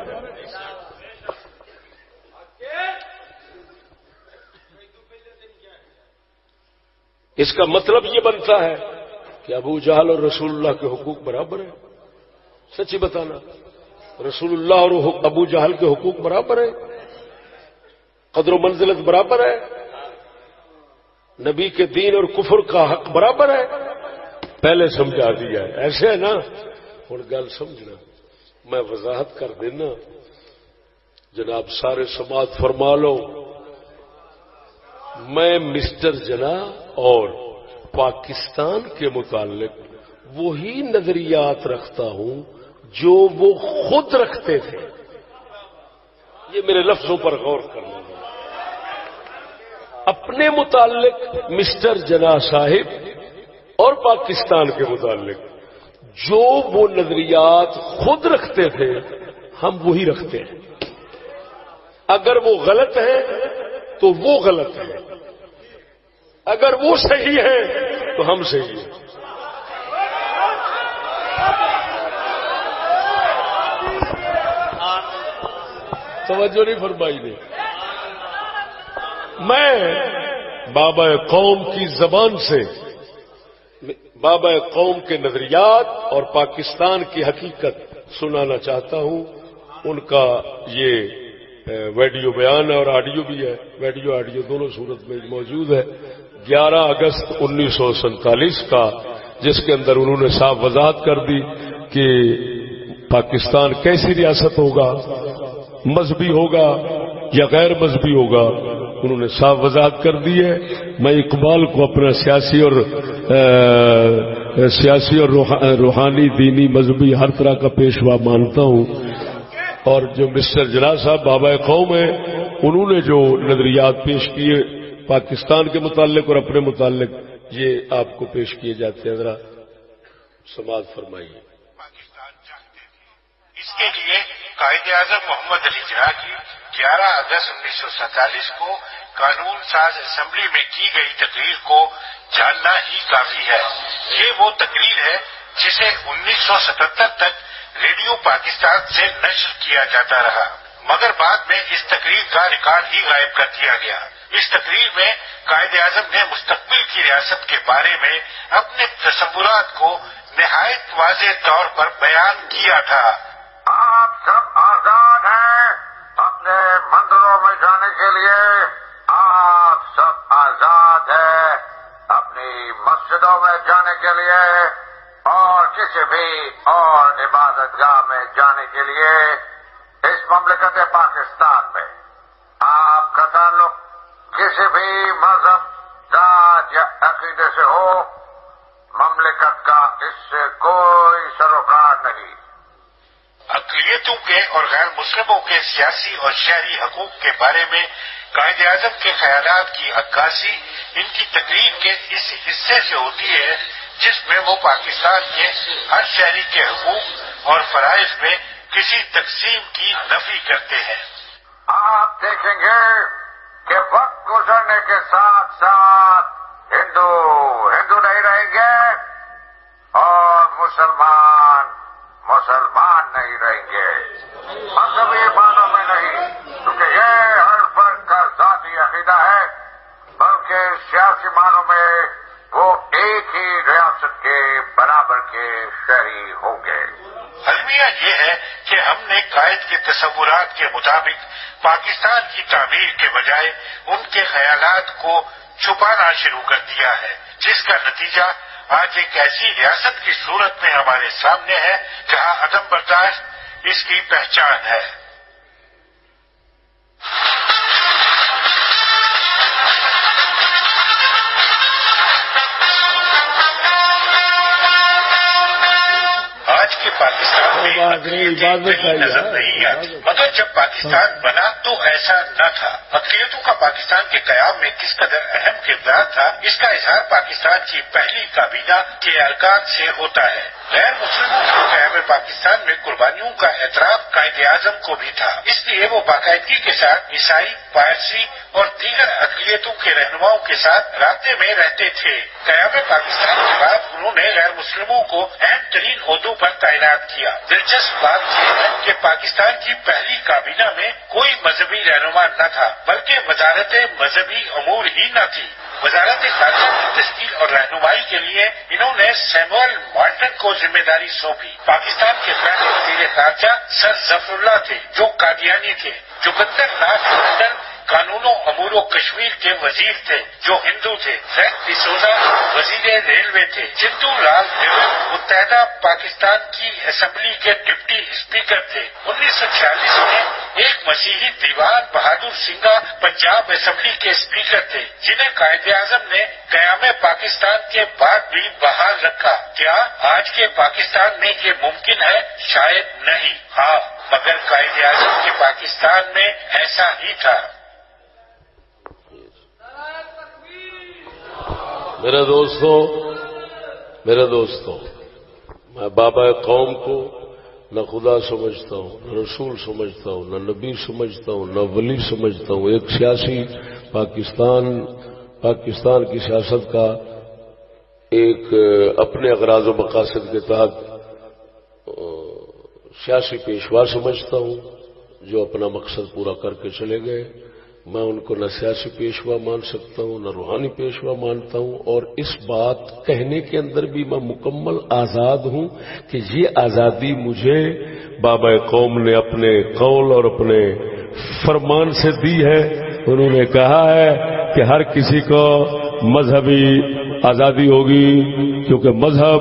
اس کا مطلب یہ بنتا ہے کہ ابو جہل اور رسول اللہ کے حقوق برابر ہیں۔ سچی بتانا۔ رسول اللہ اور ابو جہل کے حقوق برابر ہے قدر و منزلت برابر ہے۔ نبی کے دین اور کفر کا حق برابر ہے۔ پہلے سمجھا دیا ہے۔ ایسے ہے نا۔ ہوں، گل سمجھنا۔ میں وضاحت کر دینا۔ جناب، سارے سماعت فرما لو۔ میں مسٹر جنا اور پاکستان کے متعلق وہی نظریات رکھتا ہوں جو وہ خود رکھتے تھے۔ یہ میرے لفظوں پر غور کرنا۔ اپنے متعلق مسٹر جنا صاحب اور پاکستان کے متعلق جو وہ نظریات خود رکھتے تھے، ہم وہی رکھتے ہیں۔ اگر وہ غلط ہے تو وہ غلط ہے۔ اگر وہ صحیح ہے تو ہم صحیح ہیں۔ توجہ نہیں فرمائی دے میں بابا قوم کی زبان سے بابا قوم کے نظریات اور پاکستان کی حقیقت سنانا چاہتا ہوں۔ ان کا یہ ویڈیو بیان ہے اور آڈیو بھی ہے۔ ویڈیو، آڈیو دونوں صورت میں موجود ہے۔ گیارہ اگست انیس سو سینتالیس کا، جس کے اندر انہوں نے صاف وضاحت کر دی کہ پاکستان کیسی ریاست ہوگا۔ مذہبی ہوگا یا غیر مذہبی ہوگا، انہوں نے صاف وضاحت کر دی ہے۔ میں اقبال کو اپنا سیاسی اور سیاسی اور روحانی، دینی، مذہبی ہر طرح کا پیشوا مانتا ہوں۔ اور جو مسٹر جنا صاحب بابا قوم ہیں، انہوں نے جو نظریات پیش کیے پاکستان کے متعلق اور اپنے متعلق، یہ آپ کو پیش کیے جاتے ہیں۔ ذرا سماج فرمائیے۔ اس کے لیے قائد اعظم محمد علی جناح کی گیارہ اگست انیس سو سینتالیس کو قانون ساز اسمبلی میں کی گئی تقریر کو جاننا ہی کافی ہے۔ یہ وہ تقریر ہے جسے انیس سو ستہتر تک ریڈیو پاکستان سے نشر کیا جاتا رہا۔ مگر بعد میں اس تقریر کا ریکارڈ ہی غائب کر دیا گیا۔ اس تقریر میں قائد اعظم نے مستقبل کی ریاست کے بارے میں اپنے تصورات کو نہایت واضح طور پر بیان کیا تھا آپ سب آزاد ہیں اپنے جانے کے لیے آپ سب آزاد ہیں اپنی مسجدوں میں جانے کے لیے اور کسی بھی اور عبادت گاہ میں جانے کے لیے اس مملکت پاکستان میں آپ کا تعلق کسی بھی مذہب، ذات یا عقیدے سے ہو، مملکت کا اس سے کوئی سروکار نہیں اقلیتوں کے اور غیر مسلموں کے سیاسی اور شہری حقوق کے بارے میں قائد اعظم کے خیالات کی عکاسی ان کی تقریب کے اس حصے سے ہوتی ہے، جس میں وہ پاکستان کے ہر شہری کے حقوق اور فرائض میں کسی تقسیم کی نفی کرتے ہیں۔ آپ دیکھیں گے کہ وقت گزرنے کے ساتھ ساتھ ہندو ہندو نہیں رہیں گے اور مسلمان مسلمان نہیں رہیں گے۔ مذہبی معنوں میں نہیں، کیونکہ یہ ہر فرد کا ذاتی عقیدہ ہے، بلکہ سیاسی معنوں میں وہ ایک ہی ریاست کے برابر کے شہری ہوں گے۔ المیہ یہ ہے کہ ہم نے قائد کے تصورات کے مطابق پاکستان کی تعمیر کے بجائے ان کے خیالات کو چھپانا شروع کر دیا ہے، جس کا نتیجہ آج ایک ایسی ریاست کی صورت میں ہمارے سامنے ہے جہاں عدم برداشت اس کی پہچان ہے۔ نظر نہیں مگر جب پاکستان بنا تو ایسا نہ تھا۔ اقلیتوں کا پاکستان کے قیام میں کس قدر اہم کردار تھا اس کا اظہار پاکستان کی پہلی کابینہ کے ارکان سے ہوتا ہے۔ غیر مسلموں کے قیام پاکستان میں قربانیوں کا اعتراف قائد اعظم کو بھی تھا۔ اس لیے وہ باقاعدگی کے ساتھ عیسائی پارسی اور دیگر اقلیتوں کے رہنماؤں کے ساتھ رابطے میں رہتے تھے۔ قیام پاکستان کے بعد انہوں نے غیر مسلموں کو اہم ترین عہدوں پر تعینات کیا۔ دلچسپ بات یہ ہے کہ پاکستان کی پہلی کابینہ میں کوئی مذہبی رہنما نہ تھا، بلکہ وزارت مذہبی امور ہی نہ تھی۔ وزارت خارجہ کی تشکیل اور رہنمائی کے لیے انہوں نے سیمول مارٹن کو ذمہ داری سونپی۔ پاکستان کے پہلے وزیر خارجہ سر ظفر اللہ تھے، جو قادیانی تھے، جو بدر ناز لنڈن قانون و امور و کشمیر کے وزیر تھے جو ہندو تھے فیک ڈسوزا وزیر ریلوے تھے۔ چندو لال نیہرو متحدہ پاکستان کی اسمبلی کے ڈپٹی اسپیکر تھے۔ انیس سو چھیالیس میں ایک مسیحی دیوان بہادر سنگھا پنجاب اسمبلی کے اسپیکر تھے، جنہیں قائد اعظم نے قیام پاکستان کے بعد بھی بحال رکھا۔ کیا آج کے پاکستان میں یہ ممکن ہے؟ شاید نہیں۔ ہاں مگر قائد اعظم کے پاکستان میں ایسا ہی تھا۔ میرے دوستو میرے دوستو، میں بابا قوم کو نہ خدا سمجھتا ہوں، نہ رسول سمجھتا ہوں، نہ نبی سمجھتا ہوں، نہ ولی سمجھتا ہوں، ایک سیاسی پاکستان پاکستان کی سیاست کا ایک اپنے اغراض و مقاصد کے تحت سیاسی پیشوا سمجھتا ہوں، جو اپنا مقصد پورا کر کے چلے گئے۔ میں ان کو نہ سیاسی پیشوا مان سکتا ہوں، نہ روحانی پیشوا مانتا ہوں، اور اس بات کہنے کے اندر بھی میں مکمل آزاد ہوں کہ یہ آزادی مجھے بابا قوم نے اپنے قول اور اپنے فرمان سے دی ہے۔ انہوں نے کہا ہے کہ ہر کسی کو مذہبی آزادی ہوگی، کیونکہ مذہب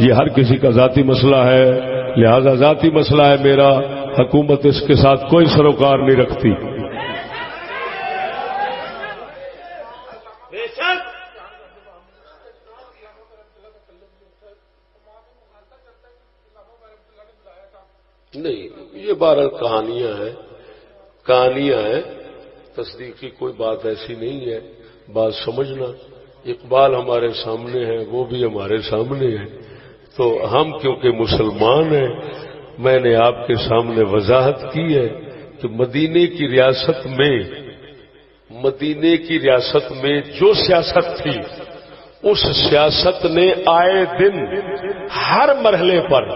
یہ ہر کسی کا ذاتی مسئلہ ہے۔ لہذا ذاتی مسئلہ ہے میرا، حکومت اس کے ساتھ کوئی سروکار نہیں رکھتی۔ یہ بارہ کہانیاں ہیں کہانیاں ہیں، تصدیق کی کوئی بات ایسی نہیں ہے، بات سمجھنا، اقبال ہمارے سامنے ہے وہ بھی ہمارے سامنے ہے تو ہم کیونکہ مسلمان ہیں، میں نے آپ کے سامنے وضاحت کی ہے کہ مدینے کی ریاست میں، مدینے کی ریاست میں جو سیاست تھی، اس سیاست نے آئے دن ہر مرحلے پر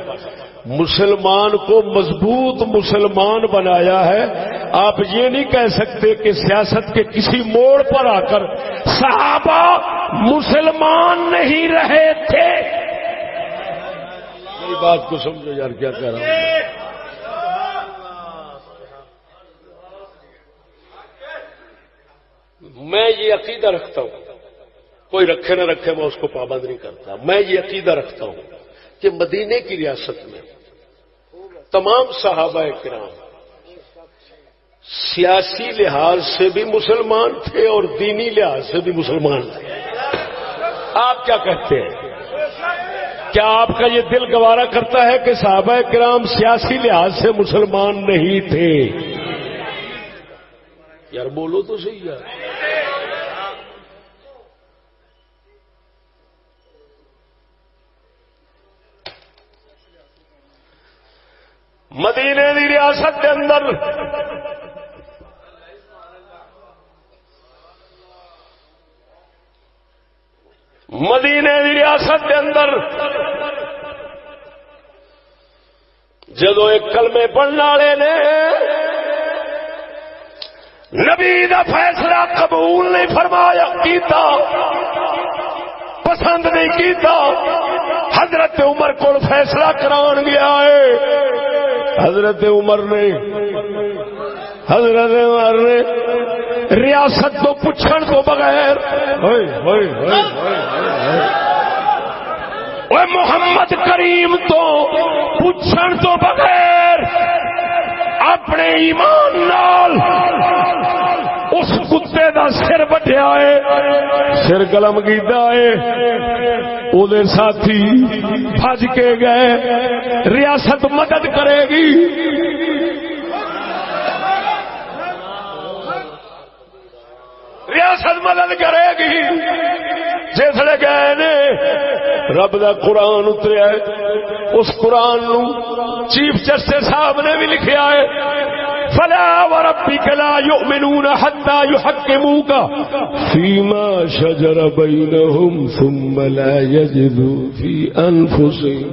مسلمان کو مضبوط مسلمان بنایا ہے آپ یہ نہیں کہہ سکتے کہ سیاست کے کسی موڑ پر آ کر صحابہ مسلمان نہیں رہے تھے۔ میری بات کو سمجھو یار، کیا کہہ رہا ہوں؟ میں یہ عقیدہ رکھتا ہوں۔ کوئی رکھے نہ رکھے، میں اس کو پابند نہیں کرتا۔ میں یہ عقیدہ رکھتا ہوں کہ مدینے کی ریاست میں تمام صحابہ کرام سیاسی لحاظ سے بھی مسلمان تھے اور دینی لحاظ سے بھی مسلمان تھے۔ آپ کیا کہتے ہیں؟ کیا آپ کا یہ دل گوارا کرتا ہے کہ صحابہ کرام سیاسی لحاظ سے مسلمان نہیں تھے؟ یار بولو تو صحیح یار۔ مدینے دی ریاست کے اندر۔ مدینے دی ریاست کے اندر۔ جدو ایک کلمے پڑھنے والے نے نبی دا فیصلہ قبول نہیں فرمایا، کیتا۔ پسند نہیں کیتا۔ حضرت عمر کو فیصلہ کران گیا ہے۔ حضرت عمر نے، حضرت عمر نے ریاست تو پوچھن تو بغیر محمد کریم تو پوچھن تو بغیر اپنے ایمان نال اس کتے دا سر بٹیا ہے، سر گلم گیتا ہے۔ وہ ساتھی بج کے گئے، ریاست مدد کرے گی۔ ریاست مدد کرے گی۔ جسے گئے نے، رب دا قرآن اتریا اس قرآن نو چیف جسٹس صاحب نے بھی لکھیا ہے۔ فلا وربك لا يؤمنون حتى يحكموك فيما شجر بينهم ثم لا يجدوا في أنفسهم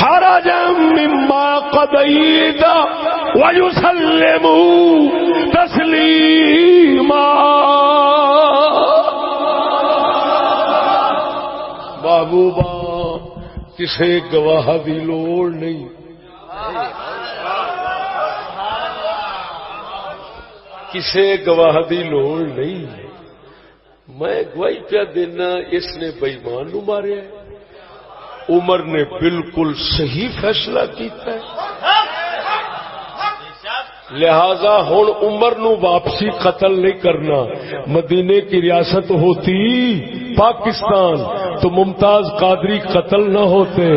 حرجا مما قضيت ويسلموا تسليما. بابو با کسی گواہ کی لوڑ نہیں۔ کسی گواہ دی لوڑ نہیں۔ میں گواہی پیا دینا، اس نے بئیمان نو ماریا عمر نے بالکل صحیح فیصلہ کیتا ہے۔ لہذا ہوں عمر نو واپسی قتل نہیں کرنا۔ مدینے کی ریاست ہوتی پاکستان، تو ممتاز قادری قتل نہ ہوتے۔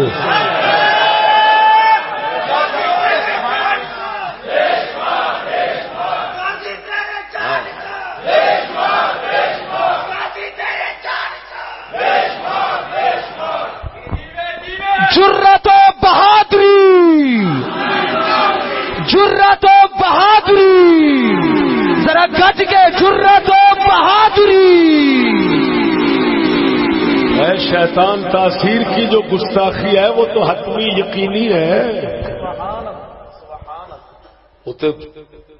جرت و بہادری۔ جرت و بہادری۔ ذرا گج کے جرت و بہادری۔ اے شیطان تاثیر کی جو گستاخی ہے وہ تو حتمی یقینی ہے۔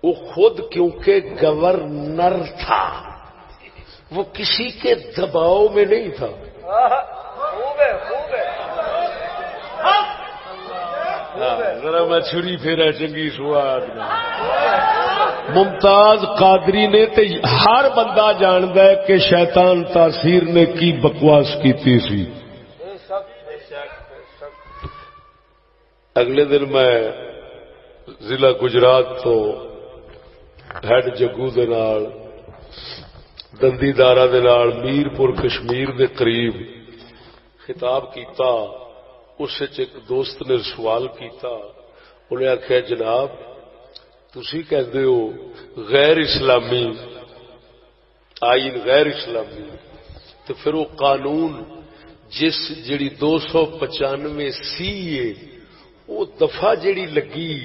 وہ خود کیونکہ گورنر تھا وہ کسی کے دباؤ میں نہیں تھا۔ ذرا میں چھری پھیرا چنگی سواد ممتاز قادری نے تے ہر بندہ جاند ہے کہ شیطان تاثیر نے کی بکواس کی سی اگلے دن میں ضلع گجرات تو ہیڈ جگو دے نال دندی دارا دے نال میرپور کشمیر دے قریب خطاب کیتا اس ایک دوست نے سوال کیتا انہیں آخیا جناب تھی کہتے ہو غیر اسلامی، آئین غیر اسلامی، تو پھر وہ قانون جس جڑی دو سو پچانوے سی وہ دفعہ جڑی لگی،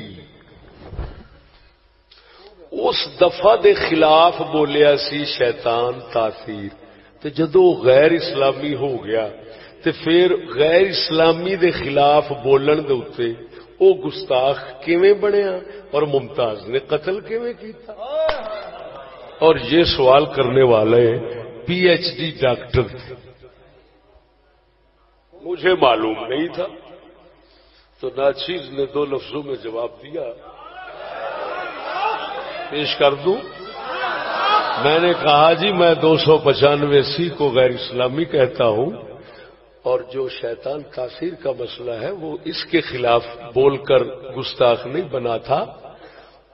اس دفعہ دے خلاف بولیا سی شیطان تاثیر، تو جدو غیر اسلامی ہو گیا تے پھر غیر اسلامی دے خلاف بولن دے اتے او گستاخ کیویں بنیا اور ممتاز نے قتل کیویں کیتا؟ اور یہ سوال کرنے والے پی ایچ ڈی ڈاکٹر تھے۔ مجھے معلوم نہیں تھا۔ تو ناچیز نے دو لفظوں میں جواب دیا۔ پیش کر دوں۔ میں نے کہا جی میں دو سو پچانوے سی کو غیر اسلامی کہتا ہوں۔ اور جو شیطان تاثیر کا مسئلہ ہے، وہ اس کے خلاف بول کر گستاخ نہیں بنا تھا۔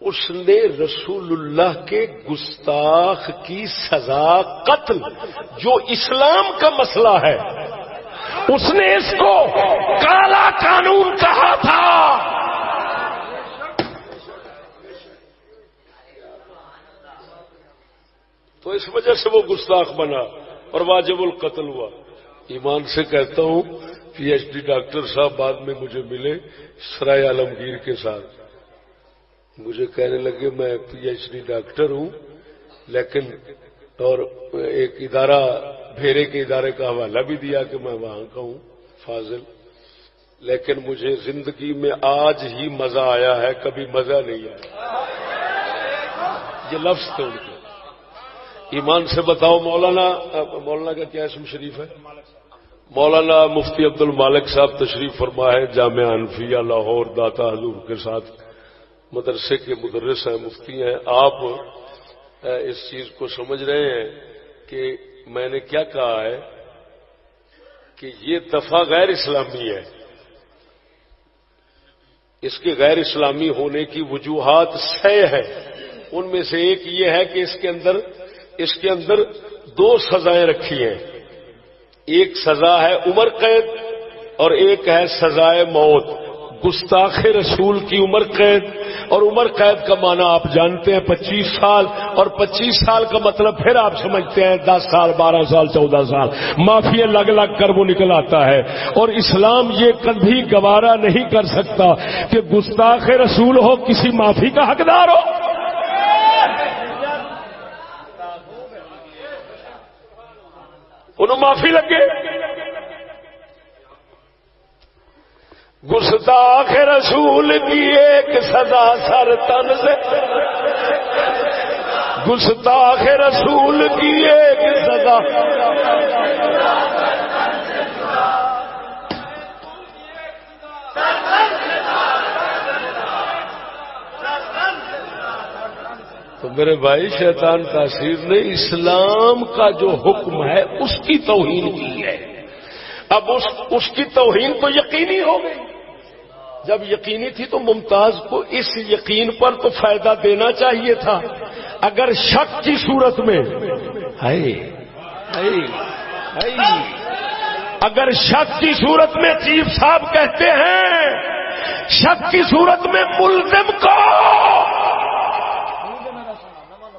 اس نے رسول اللہ کے گستاخ کی سزا قتل، جو اسلام کا مسئلہ ہے۔ اس نے اس کو کالا قانون کہا تھا۔ تو اس وجہ سے وہ گستاخ بنا، اور واجب القتل ہوا۔ ایمان سے کہتا ہوں پی ایچ ڈی ڈاکٹر صاحب بعد میں مجھے ملے سرائے عالمگیر کے ساتھ۔ مجھے کہنے لگے، میں پی ایچ ڈی ڈاکٹر ہوں، لیکن اور ایک ادارہ، بھیرے کے ادارے کا حوالہ بھی دیا کہ میں وہاں کا ہوں، فاضل۔ لیکن مجھے زندگی میں آج ہی مزہ آیا ہے، کبھی مزہ نہیں آیا۔ یہ لفظ تھے ان کے۔ ایمان سے بتاؤ، مولانا مولانا کا کیا اسم شریف ہے؟ مولانا مفتی عبد المالک صاحب تشریف فرما ہے جامعہ انفیہ لاہور داتا حضور کے ساتھ مدرسے کے مدرس ہیں، مفتی ہیں۔ آپ اس چیز کو سمجھ رہے ہیں کہ میں نے کیا کہا ہے کہ یہ دفعہ غیر اسلامی ہے۔ اس کے غیر اسلامی ہونے کی وجوہات سہ ہے ان میں سے ایک یہ ہے کہ اس کے اندر، اس کے اندر دو سزائیں رکھی ہیں۔ ایک سزا ہے عمر قید اور ایک ہے سزائے موت۔ گستاخ رسول کی عمر قید۔ اور عمر قید کا معنی آپ جانتے ہیں پچیس سال۔ اور پچیس سال کا مطلب پھر آپ سمجھتے ہیں دس سال، بارہ سال، چودہ سال۔ معافی لگ لگ کر وہ نکل آتا ہے۔ اور اسلام یہ کبھی گوارا نہیں کر سکتا کہ گستاخ رسول ہو، کسی معافی کا حقدار ہو۔ انہوں معافی لگے۔ گستاخ رسول کی ایک سزا سر تن سے۔ گستاخ رسول کی ایک سزا۔ تو میرے بھائی، شیطان تاثیر نے اسلام کا جو حکم ہے، اس کی توہین کی ہے۔ اب اس اس کی توہین تو یقینی ہو گئی۔ جب یقینی تھی تو ممتاز کو اس یقین پر تو فائدہ دینا چاہیے تھا۔ اگر شک کی صورت میں اگر شک کی صورت میں چیف صاحب کہتے ہیں، شک کی صورت میں ملزم کو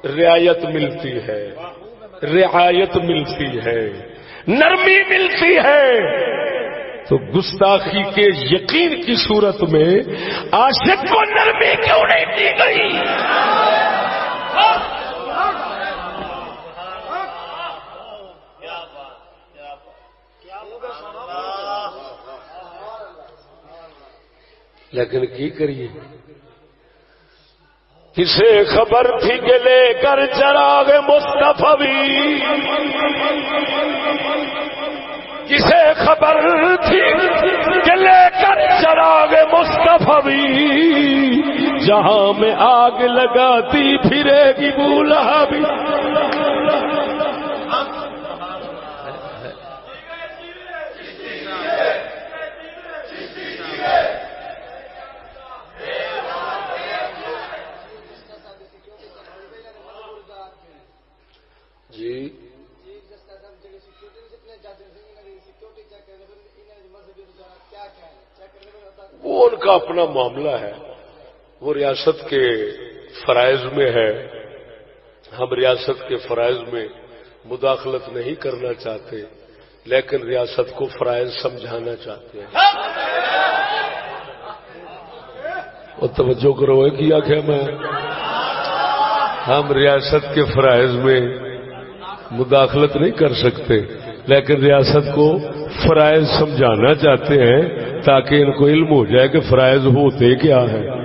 رعایت ملتی ہے۔ رعایت ملتی ہے۔ نرمی ملتی ہے۔ تو گستاخی کے یقین کی صورت میں عاشق کو نرمی کیوں نہیں دی گئی؟ لیکن کی کریے؟ کسے خبر تھی کہ لے کر چراغ مستفی کسے خبر تھی کہ لے کر چراغ مستفی جہاں میں آگ لگاتی پھرے گی بولا بھی۔ جی۔ وہ ان کا اپنا معاملہ ہے۔ وہ ریاست کے فرائض میں ہے۔ ہم ریاست کے فرائض میں مداخلت نہیں کرنا چاہتے، لیکن ریاست کو فرائض سمجھانا چاہتے ہیں۔ اور توجہ کرو کیا کیا میں۔ ہم ریاست کے فرائض میں مداخلت نہیں کر سکتے۔ لیکن ریاست کو فرائض سمجھانا چاہتے ہیں تاکہ ان کو علم ہو جائے کہ فرائض ہوتے کیا ہے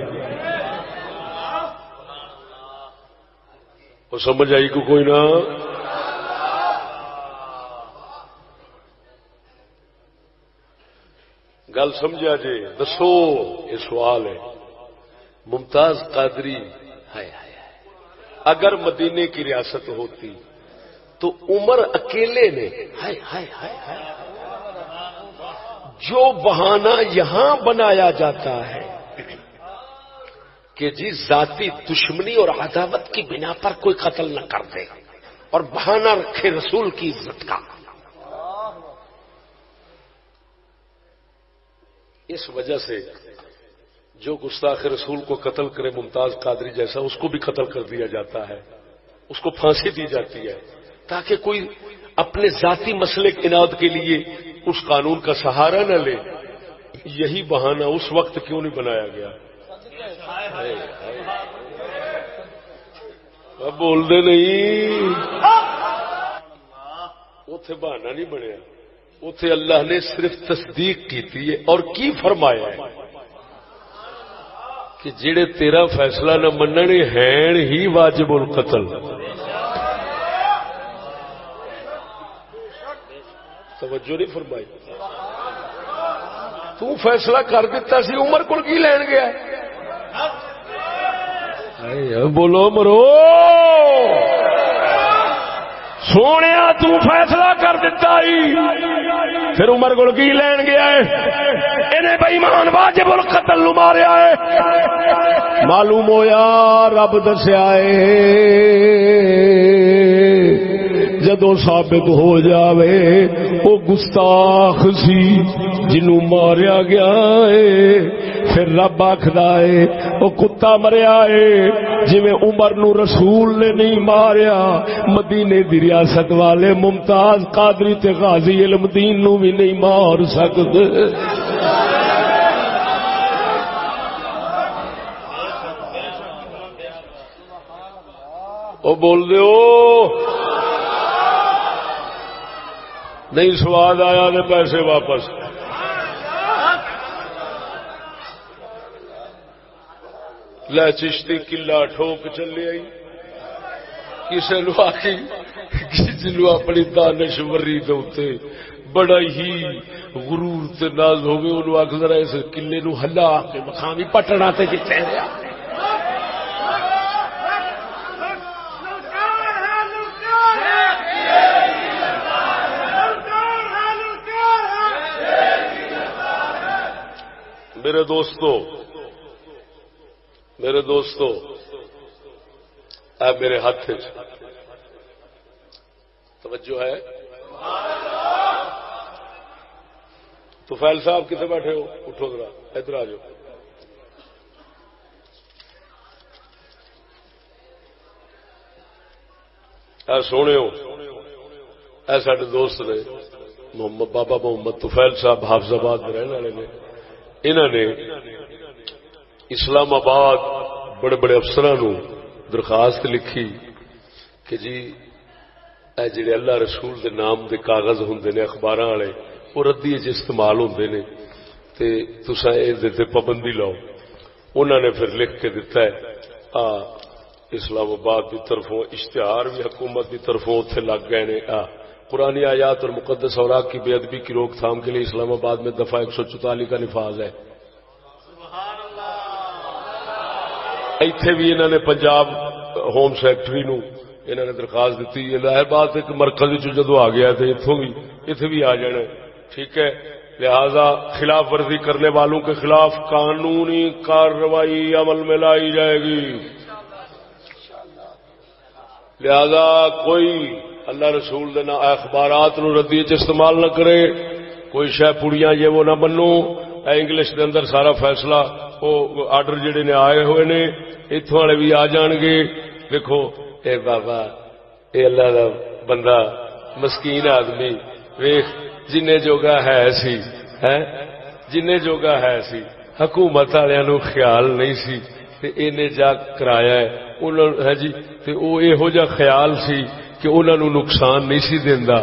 وہ سمجھ آئی کو کوئی نہ؟ گل سمجھا جی دسو، یہ سوال ہے۔ ممتاز قادری اگر مدینے کی ریاست ہوتی تو عمر اکیلے نے ہائے ہائے ہائے ہائے۔ جو بہانہ یہاں بنایا جاتا ہے کہ جی ذاتی دشمنی اور عداوت کی بنا پر کوئی قتل نہ کر دے اور بہانہ رکھے رسول کی عزت کا۔ اس وجہ سے جو گستاخ رسول کو قتل کرے ممتاز قادری جیسا اس کو بھی قتل کر دیا جاتا ہے اس کو پھانسی دی جاتی ہے۔ تاکہ کوئی اپنے ذاتی مسئلے انعد کے لیے اس قانون کا سہارا نہ لے۔ یہی بہانہ اس وقت کیوں نہیں بنایا گیا؟ اب بول دے نہیں۔ اتے بہانا نہیں بنیا۔ اتے اللہ نے صرف تصدیق کی اور کی فرمایا ہے؟ کہ جڑے تیرا فیصلہ نہ مننے ہیں ہی واجب القتل۔ توجہ نہیں فرمائی۔ تو فیصلہ کر دیتا سی، عمر کو کی لین گیا؟ بولو مرو۔ سونے تو فیصلہ کر دیتا ہی پھر عمر کو کی لین گیا ہے؟ بئیمان واجب القتل نو ماریا ہے۔ معلوم ہوا رب دسیا ہے۔ جدو ثابت ہو جاوے وہ گستاخ سی جنو ماریا گیا ہے پھر رب آخر ہے وہ کتا مریا ہے جی عمر نو رسول نے نہیں ماریا، مدینے دی ریاست والے ممتاز قادری تے غازی علم دین نو بھی نہیں مار سکتے وہ بول دو نہیں سواد آیا تو پیسے واپس۔ لے چشتی کلا ٹھوک چلے آئی۔ کسی نو آئی کسی نو اپنی دانش وری دے بڑا ہی غرور تے ناز ہوگی انہوں آخ ذرا اس کلے نو ہلا کے مقامی پٹنا تے جتے میرے دوستو میرے دوستو اے میرے ہاتھ جی۔ توجہ ہے؟ تو فیل صاحب کتنے بیٹھے ہو؟ اٹھو ذرا، ادھر آ جاؤ۔ اے سونے ہو۔ اے سارے دوست نے محمد، بابا محمد توفیل صاحب حافظ آباد میں رہنے والے نے۔ انہوں نے اسلام آباد بڑے بڑے افسر درخواست لکھی کہ جی اے جڑے اللہ رسول دے نام دے کاغذ ہوں نے اخبار والے وہ ردی استعمال ہوں نے، تے تسا یہ پابندی لاؤ۔ انہوں نے پھر لکھ کے دتا ہے، آ، اسلام آباد کی طرفوں، اشتہار بھی حکومت کی طرفوں اتنے لگ گئے نے، آ۔ قرآن آیات اور مقدس اوراق کی بے ادبی کی روک تھام کے لیے اسلام آباد میں دفعہ ایک سو چوتالی کا نفاذ ہے۔ ایتھے بھی انہوں نے پنجاب ہوم سیکٹری نو انہوں نے درخواست دیتی۔ ظاہر بات ایک مرکز جدو آ گیا تو اتوں بھی اتنے بھی آ جانا ٹھیک ہے۔ لہذا خلاف ورزی کرنے والوں کے خلاف قانونی کارروائی عمل میں لائی جائے گی۔ لہذا کوئی اللہ رسول دینا اخبارات نو ردی چ استعمال نہ کرے۔ کوئی شہ پڑیاں یہ وہ نہ بنو انگلش دے اندر سارا فیصلہ وہ آرڈر جڑے نے آئے ہوئے نے اتوں والے بھی آ جان گے۔ دیکھو اے بابا، اے اللہ دا بندہ، مسکین آدمی ویخ جن جوگا ہے سی ہے جن جوگا ہے سی۔ حکومت والوں خیال نہیں سی۔ تے اینے جا کرایا ہے۔ ہاں جی تے او یہو جا خیال سی۔ کہ انہوں نے نقصان نہیں سی دیندا۔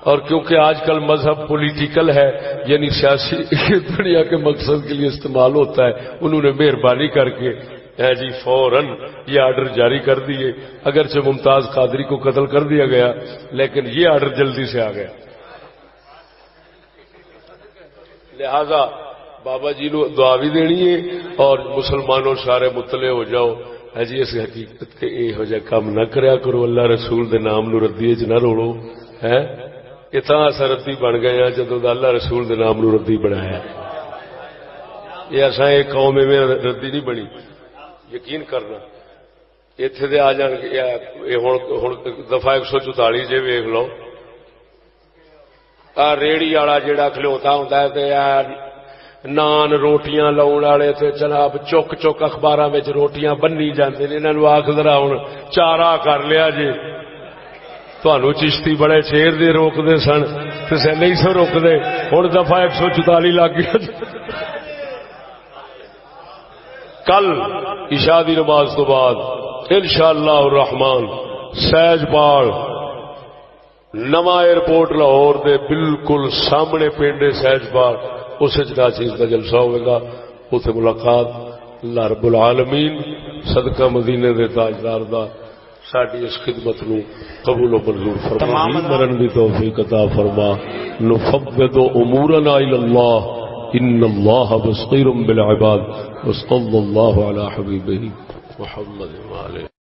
اور کیونکہ آج کل مذہب پولیٹیکل ہے یعنی سیاسی دنیا کے مقصد کے لیے استعمال ہوتا ہے۔ انہوں نے مہربانی کر کے ہے جی فوراً یہ آرڈر جاری کر دیے۔ اگرچہ ممتاز قادری کو قتل کر دیا گیا، لیکن یہ آرڈر جلدی سے آ گیا۔ لہذا بابا جی نو دعا بھی دینی ہے اور مسلمانوں سارے مطلع ہو جاؤ۔ ہے جی اس حقیقت کے یہ جا کام نہ کریا کرو۔ اللہ رسول دے نام نو ردی چ نہ روڑو ہے اتنا اصا ردی بن گئے ہیں جدو اللہ رسول دے نام نو ردی بنایا یہ اصا یہ قوم میں ردی نہیں بنی۔ یقین کرنا۔ اتے دے آ جان دفعہ ایک سو چوتالی جی ویگ لو۔ آ ریڑی والا جہا کھلوتا ہوں نان روٹیاں لاؤن والے تے جناب، چک چک اخبار روٹیاں بنی جاندے انہوں آخ ذرا ہوں چارا کر لیا جی۔ تھانو چشتی بڑے شیر دے روکتے سن کسے نہیں سو روکتے ہوں دفعہ ایک سو چوتالی لاگ گیا جی۔ کل عشاء دی نماز تو بعد انشاءاللہ الرحمن سیج پال نواں ایئرپورٹ لاہور دے بالکل سامنے پنڈ سیج پال۔ اس چیز کا جلسہ ہوئے گا۔ اتنے ملاقات۔ اللہ رب العالمین صدقہ مدینے دے تاجدار دا ساری اس خدمت نو قبول و منظور فرما۔ مرن بھی توفیق عطا فرما۔ نفوض امورنا الى الله ان الله بصير بالعباد۔ وصلى الله على حبيبه محمد وعلى